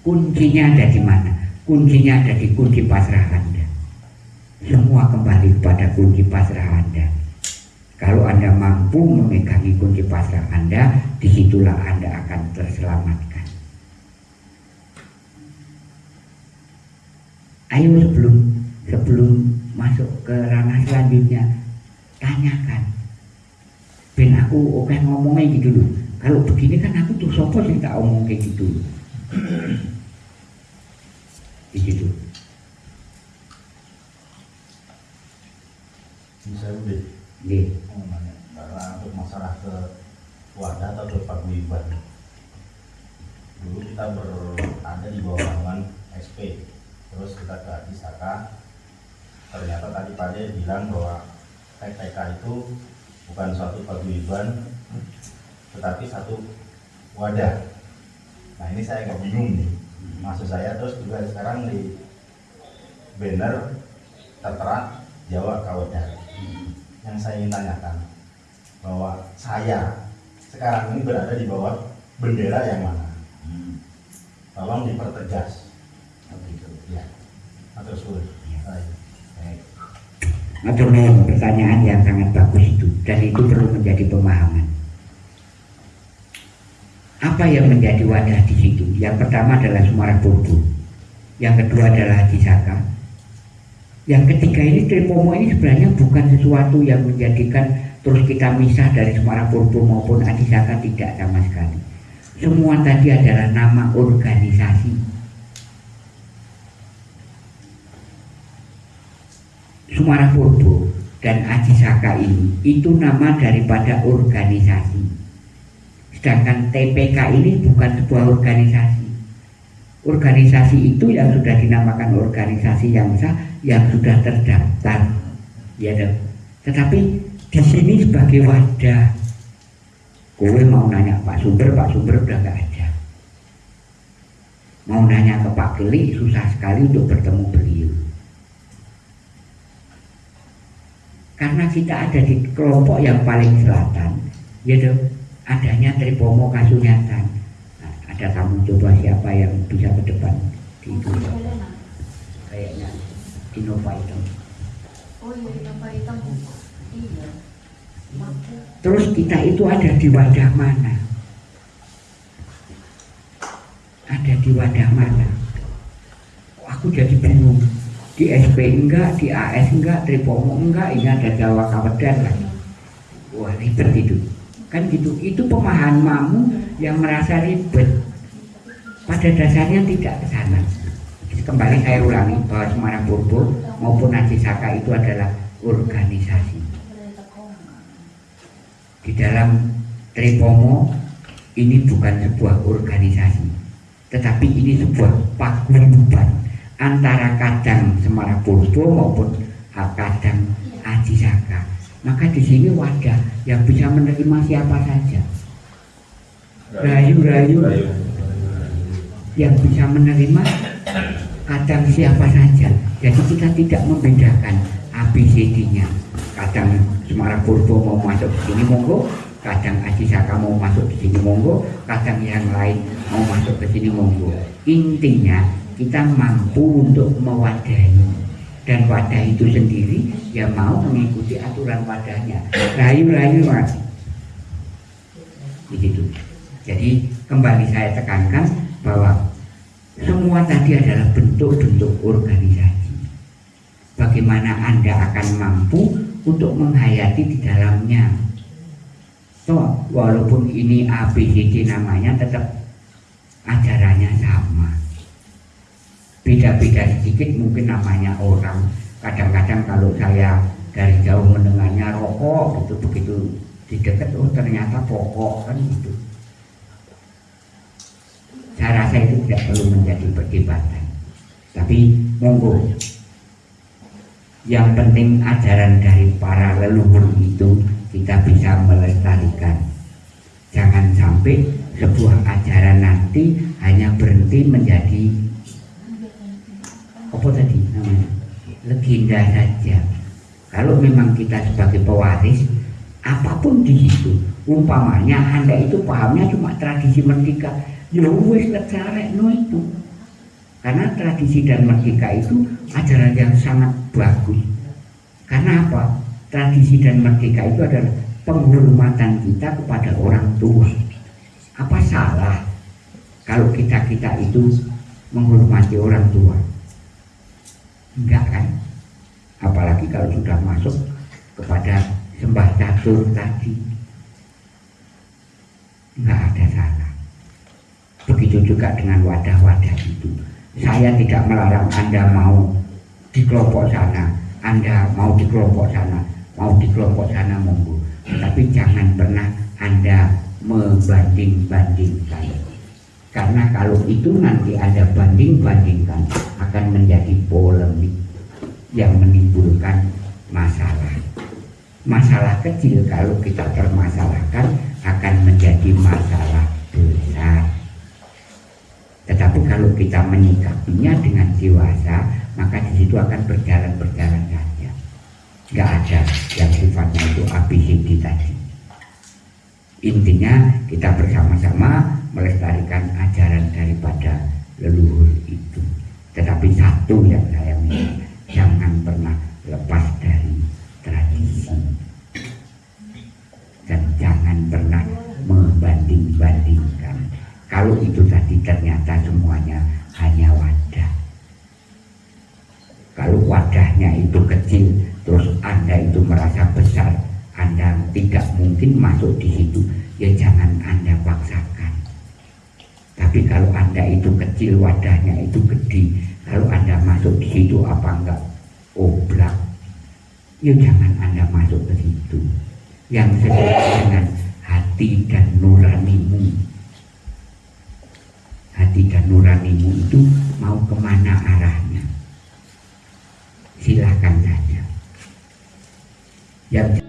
Kuncinya ada di mana? Kuncinya ada di kunci pasrah Anda. Semua kembali kepada kunci pasrah Anda. Kalau Anda mampu memegangi kunci pasrah Anda, di situlah Anda akan terselamatkan. Ayo sebelum sebelum masuk ke ranah selanjutnya tanyakan ben aku oke ngomongnya gitu loh. Kalau begini kan aku tuh sopo sih tak omong kayak gitu? Gitu bisa udah. Iya. karena untuk masalah ke wadah atau ke paguyuban dulu kita berada di bawah naungan SP terus kita ke Adisaka ternyata tadi Pak bilang bahwa TTK itu bukan suatu paguyuban tetapi satu wadah. Nah ini saya agak bingung nih. Maksud saya terus juga sekarang di banner tertera Jawa Kawadah yang saya ingin tanyakan bahwa saya sekarang ini berada di bawah bendera yang mana? Tolong dipertegas. Begitu ya atau sulit Baik. Baik. Matur nuwun pertanyaan yang sangat bagus itu dan itu perlu menjadi pemahaman. Apa yang menjadi wadah di situ? Yang pertama adalah Sumarah Purbu, yang kedua adalah Disaka, yang ketiga ini Tripomo ini sebenarnya bukan sesuatu yang menjadikan terus kita misah dari Semarang Purbo maupun Adisaka tidak sama sekali. Semua tadi adalah nama organisasi. Semarang Purbo dan Adisaka ini itu nama daripada organisasi. Sedangkan TPK ini bukan sebuah organisasi. Organisasi itu yang sudah dinamakan organisasi yang sah, yang sudah terdaftar, ya dong. Tetapi di sini sebagai wadah Kowe mau nanya Pak Sumber, Pak Sumber udah gak ada. Mau nanya ke Pak Keli, susah sekali untuk bertemu beliau. Karena kita ada di kelompok yang paling selatan, yaitu adanya Tripomo Kasunyatan. Nah, ada kamu coba siapa yang bisa ke depan di itu kayaknya Innova. Oh iya, Innova. Iya. Terus kita itu ada di wadah mana? Ada di wadah mana? Aku jadi bingung. Di SP enggak, di AS enggak, Tripomo enggak, ini ada Jawa Kawedan lagi. Wah ribet itu. Kan gitu. Itu pemahamanmu yang merasa ribet. Pada dasarnya tidak ke sana. Kembali saya ulangi bahwa Semarang Purbo maupun Saka itu adalah organisasi di dalam Tripomo ini bukan sebuah organisasi tetapi ini sebuah paguyuban antara kadang Semarang Purbo maupun kadang Aji Saka maka di sini wadah yang bisa menerima siapa saja. Rayu-rayu yang bisa menerima kadang siapa saja. Jadi kita tidak membedakan ABCD-nya kadang Semarang Purbo mau masuk ke sini monggo. Kadang Aji Saka mau masuk ke sini monggo. Kadang yang lain mau masuk ke sini monggo. Intinya kita mampu untuk mewadahi. Dan wadah itu sendiri ya mau mengikuti aturan wadahnya. Rayu-rayu mas. Begitu. Jadi kembali saya tekankan bahwa semua tadi adalah bentuk-bentuk organisasi. Bagaimana anda akan mampu untuk menghayati di dalamnya. So, walaupun ini ABCD namanya tetap ajarannya sama. Beda-beda sedikit mungkin namanya orang. Kadang-kadang kalau saya dari jauh mendengarnya rokok gitu begitu di dekat oh ternyata pokok kan gitu. Saya rasa itu tidak perlu menjadi perdebatan. Tapi monggo yang penting ajaran dari para leluhur itu kita bisa melestarikan jangan sampai sebuah ajaran nanti hanya berhenti menjadi apa tadi namanya legenda saja kalau memang kita sebagai pewaris apa pun di situ umpamanya anda itu pahamnya cuma tradisi merdeka ya wes no itu karena tradisi dan merdeka itu ajaran yang sangat bagus. Karena apa? Tradisi dan merdeka itu adalah penghormatan kita kepada orang tua. Apa salah kalau kita-kita itu menghormati orang tua? Enggak kan? Apalagi kalau sudah masuk kepada sembah catur tadi. Enggak ada salah. Begitu juga dengan wadah-wadah itu saya tidak melarang Anda mau di kelompok sana, Anda mau di kelompok sana, mau di kelompok sana monggo. Tapi jangan pernah Anda membanding-bandingkan. Karena kalau itu nanti Anda banding-bandingkan akan menjadi polemik yang menimbulkan masalah. Masalah kecil kalau kita permasalahkan akan menjadi masalah besar. Tetapi kalau kita menyikapinya dengan dewasa, maka di situ akan berjalan-berjalan saja. Gak ada yang sifatnya itu ABCD tadi. Intinya kita bersama-sama melestarikan ajaran daripada leluhur itu. Tetapi satu yang saya minta, jangan pernah lepas dari tradisi. Dan jangan pernah membanding-bandingkan kalau itu tadi ternyata semuanya hanya wadah. Kalau wadahnya itu kecil, terus Anda itu merasa besar, Anda tidak mungkin masuk di situ, ya jangan Anda paksakan. Tapi kalau Anda itu kecil, wadahnya itu gede, kalau Anda masuk di situ apa enggak? Oblak, ya jangan Anda masuk ke situ. Yang sesuai dengan hati dan nuranimu. Hati dan nuranimu itu mau ke mana arahnya? Silahkan saja. Yang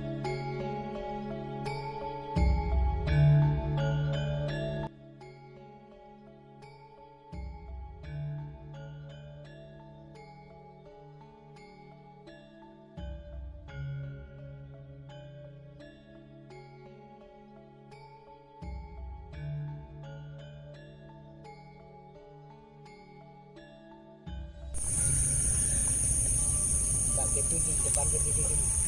itu di depan berdiri dulu.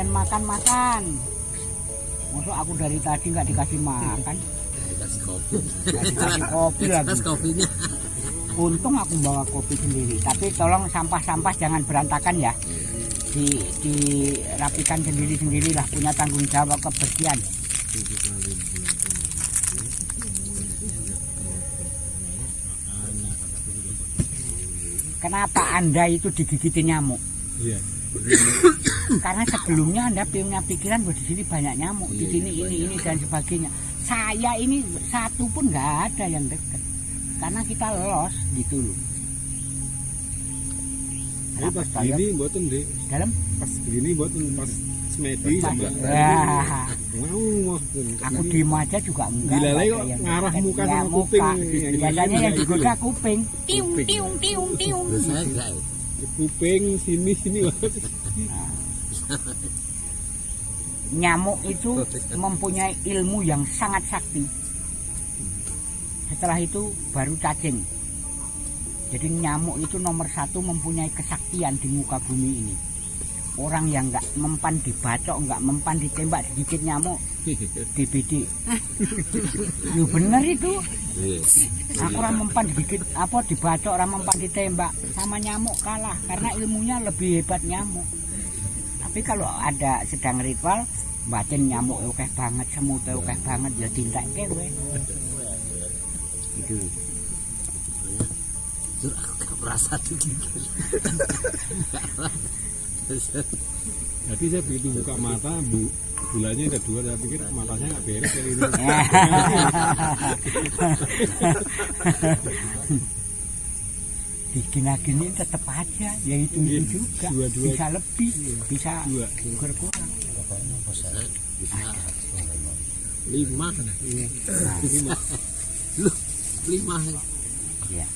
Yang bagian makan makan Masuk aku dari tadi nggak dikasih makan Dikasih kopi. Dikasih kopi lagi kopinya. Untung aku bawa kopi sendiri Tapi tolong sampah-sampah jangan berantakan ya di dirapikan sendiri-sendiri lah punya tanggung jawab kebersihan Kenapa Anda itu digigiti nyamuk? Iya. Karena sebelumnya Anda punya pikiran bahwa di sini banyak nyamuk, di sini ini ini dan sebagainya. Saya ini satu pun nggak ada yang dekat. Karena kita los gitu loh. Ini pas Kenapa saya gini buatan deh. dalam Pas gini buatan pas semedi sama. Mau. aku diem aja juga enggak. Dilalai kok yang ngarah muka Ya, sama kuping. muka. Yang Biasanya yang digoda loh. kuping. Tiung tiung tiung tiung. Ya. Kuping sini sini banget. Nyamuk itu mempunyai ilmu yang sangat sakti. Setelah itu baru cacing. Jadi nyamuk itu nomor satu mempunyai kesaktian di muka bumi ini. Orang yang nggak mempan dibacok, nggak mempan ditembak digigit nyamuk, DBD. Lu bener itu. Iya. Aku orang mempan digigit apa dibacok orang mempan ditembak sama nyamuk kalah karena ilmunya lebih hebat nyamuk. Tapi kalau ada sedang ritual bacin nyamuk oke banget, semut oke banget ya tindak kewe. Gitu. Jujur aku gak merasa digigit. Jadi saya begitu buka mata, bu, bulannya ada dua, saya pikir matanya nggak beres kali ini. Digina-gini tetap aja, ya itu Iya, itu juga dua-dua. bisa lebih, bisa Dua. berkurang. Bisa lima kan? Lima. Lu lima ya. Ya.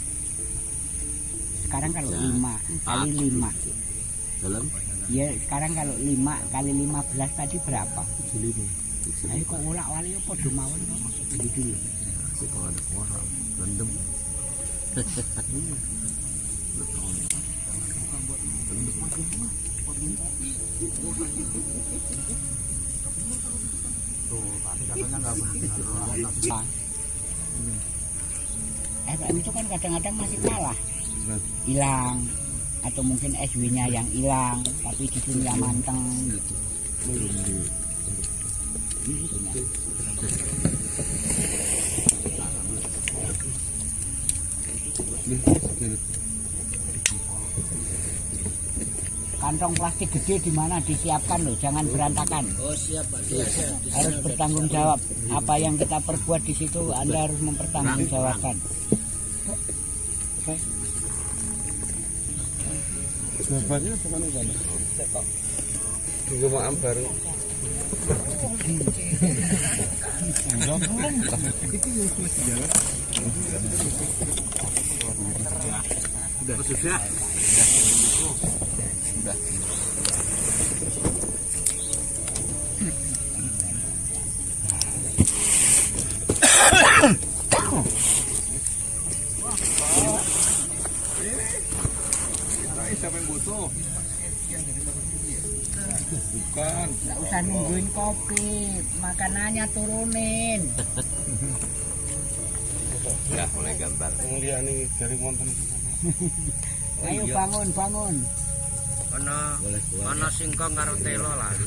Sekarang kalau Ya, lima kali empat. lima, dalam ya sekarang kalau lima kali lima belas tadi berapa? Lima. Ayo kok ulak wali apa mawon kok gitu si kalau ada orang rendem FM itu kan kadang-kadang masih kalah. Hilang atau mungkin SW-nya yang hilang tapi di dunia manteng gitu. Kantong plastik gede di mana disiapkan loh jangan berantakan oh siap pak siap siap harus bertanggung jawab apa yang kita perbuat di situ anda harus mempertanggungjawabkan Jawabannya apa kan kan? Tunggu maaf baru. sudah Siapa yang butuh? Bukan. nggak usah nungguin kopi makanannya turunin ya mulai gambar nih dari wonten. ayo bangun bangun ana ana singkong karo telo lali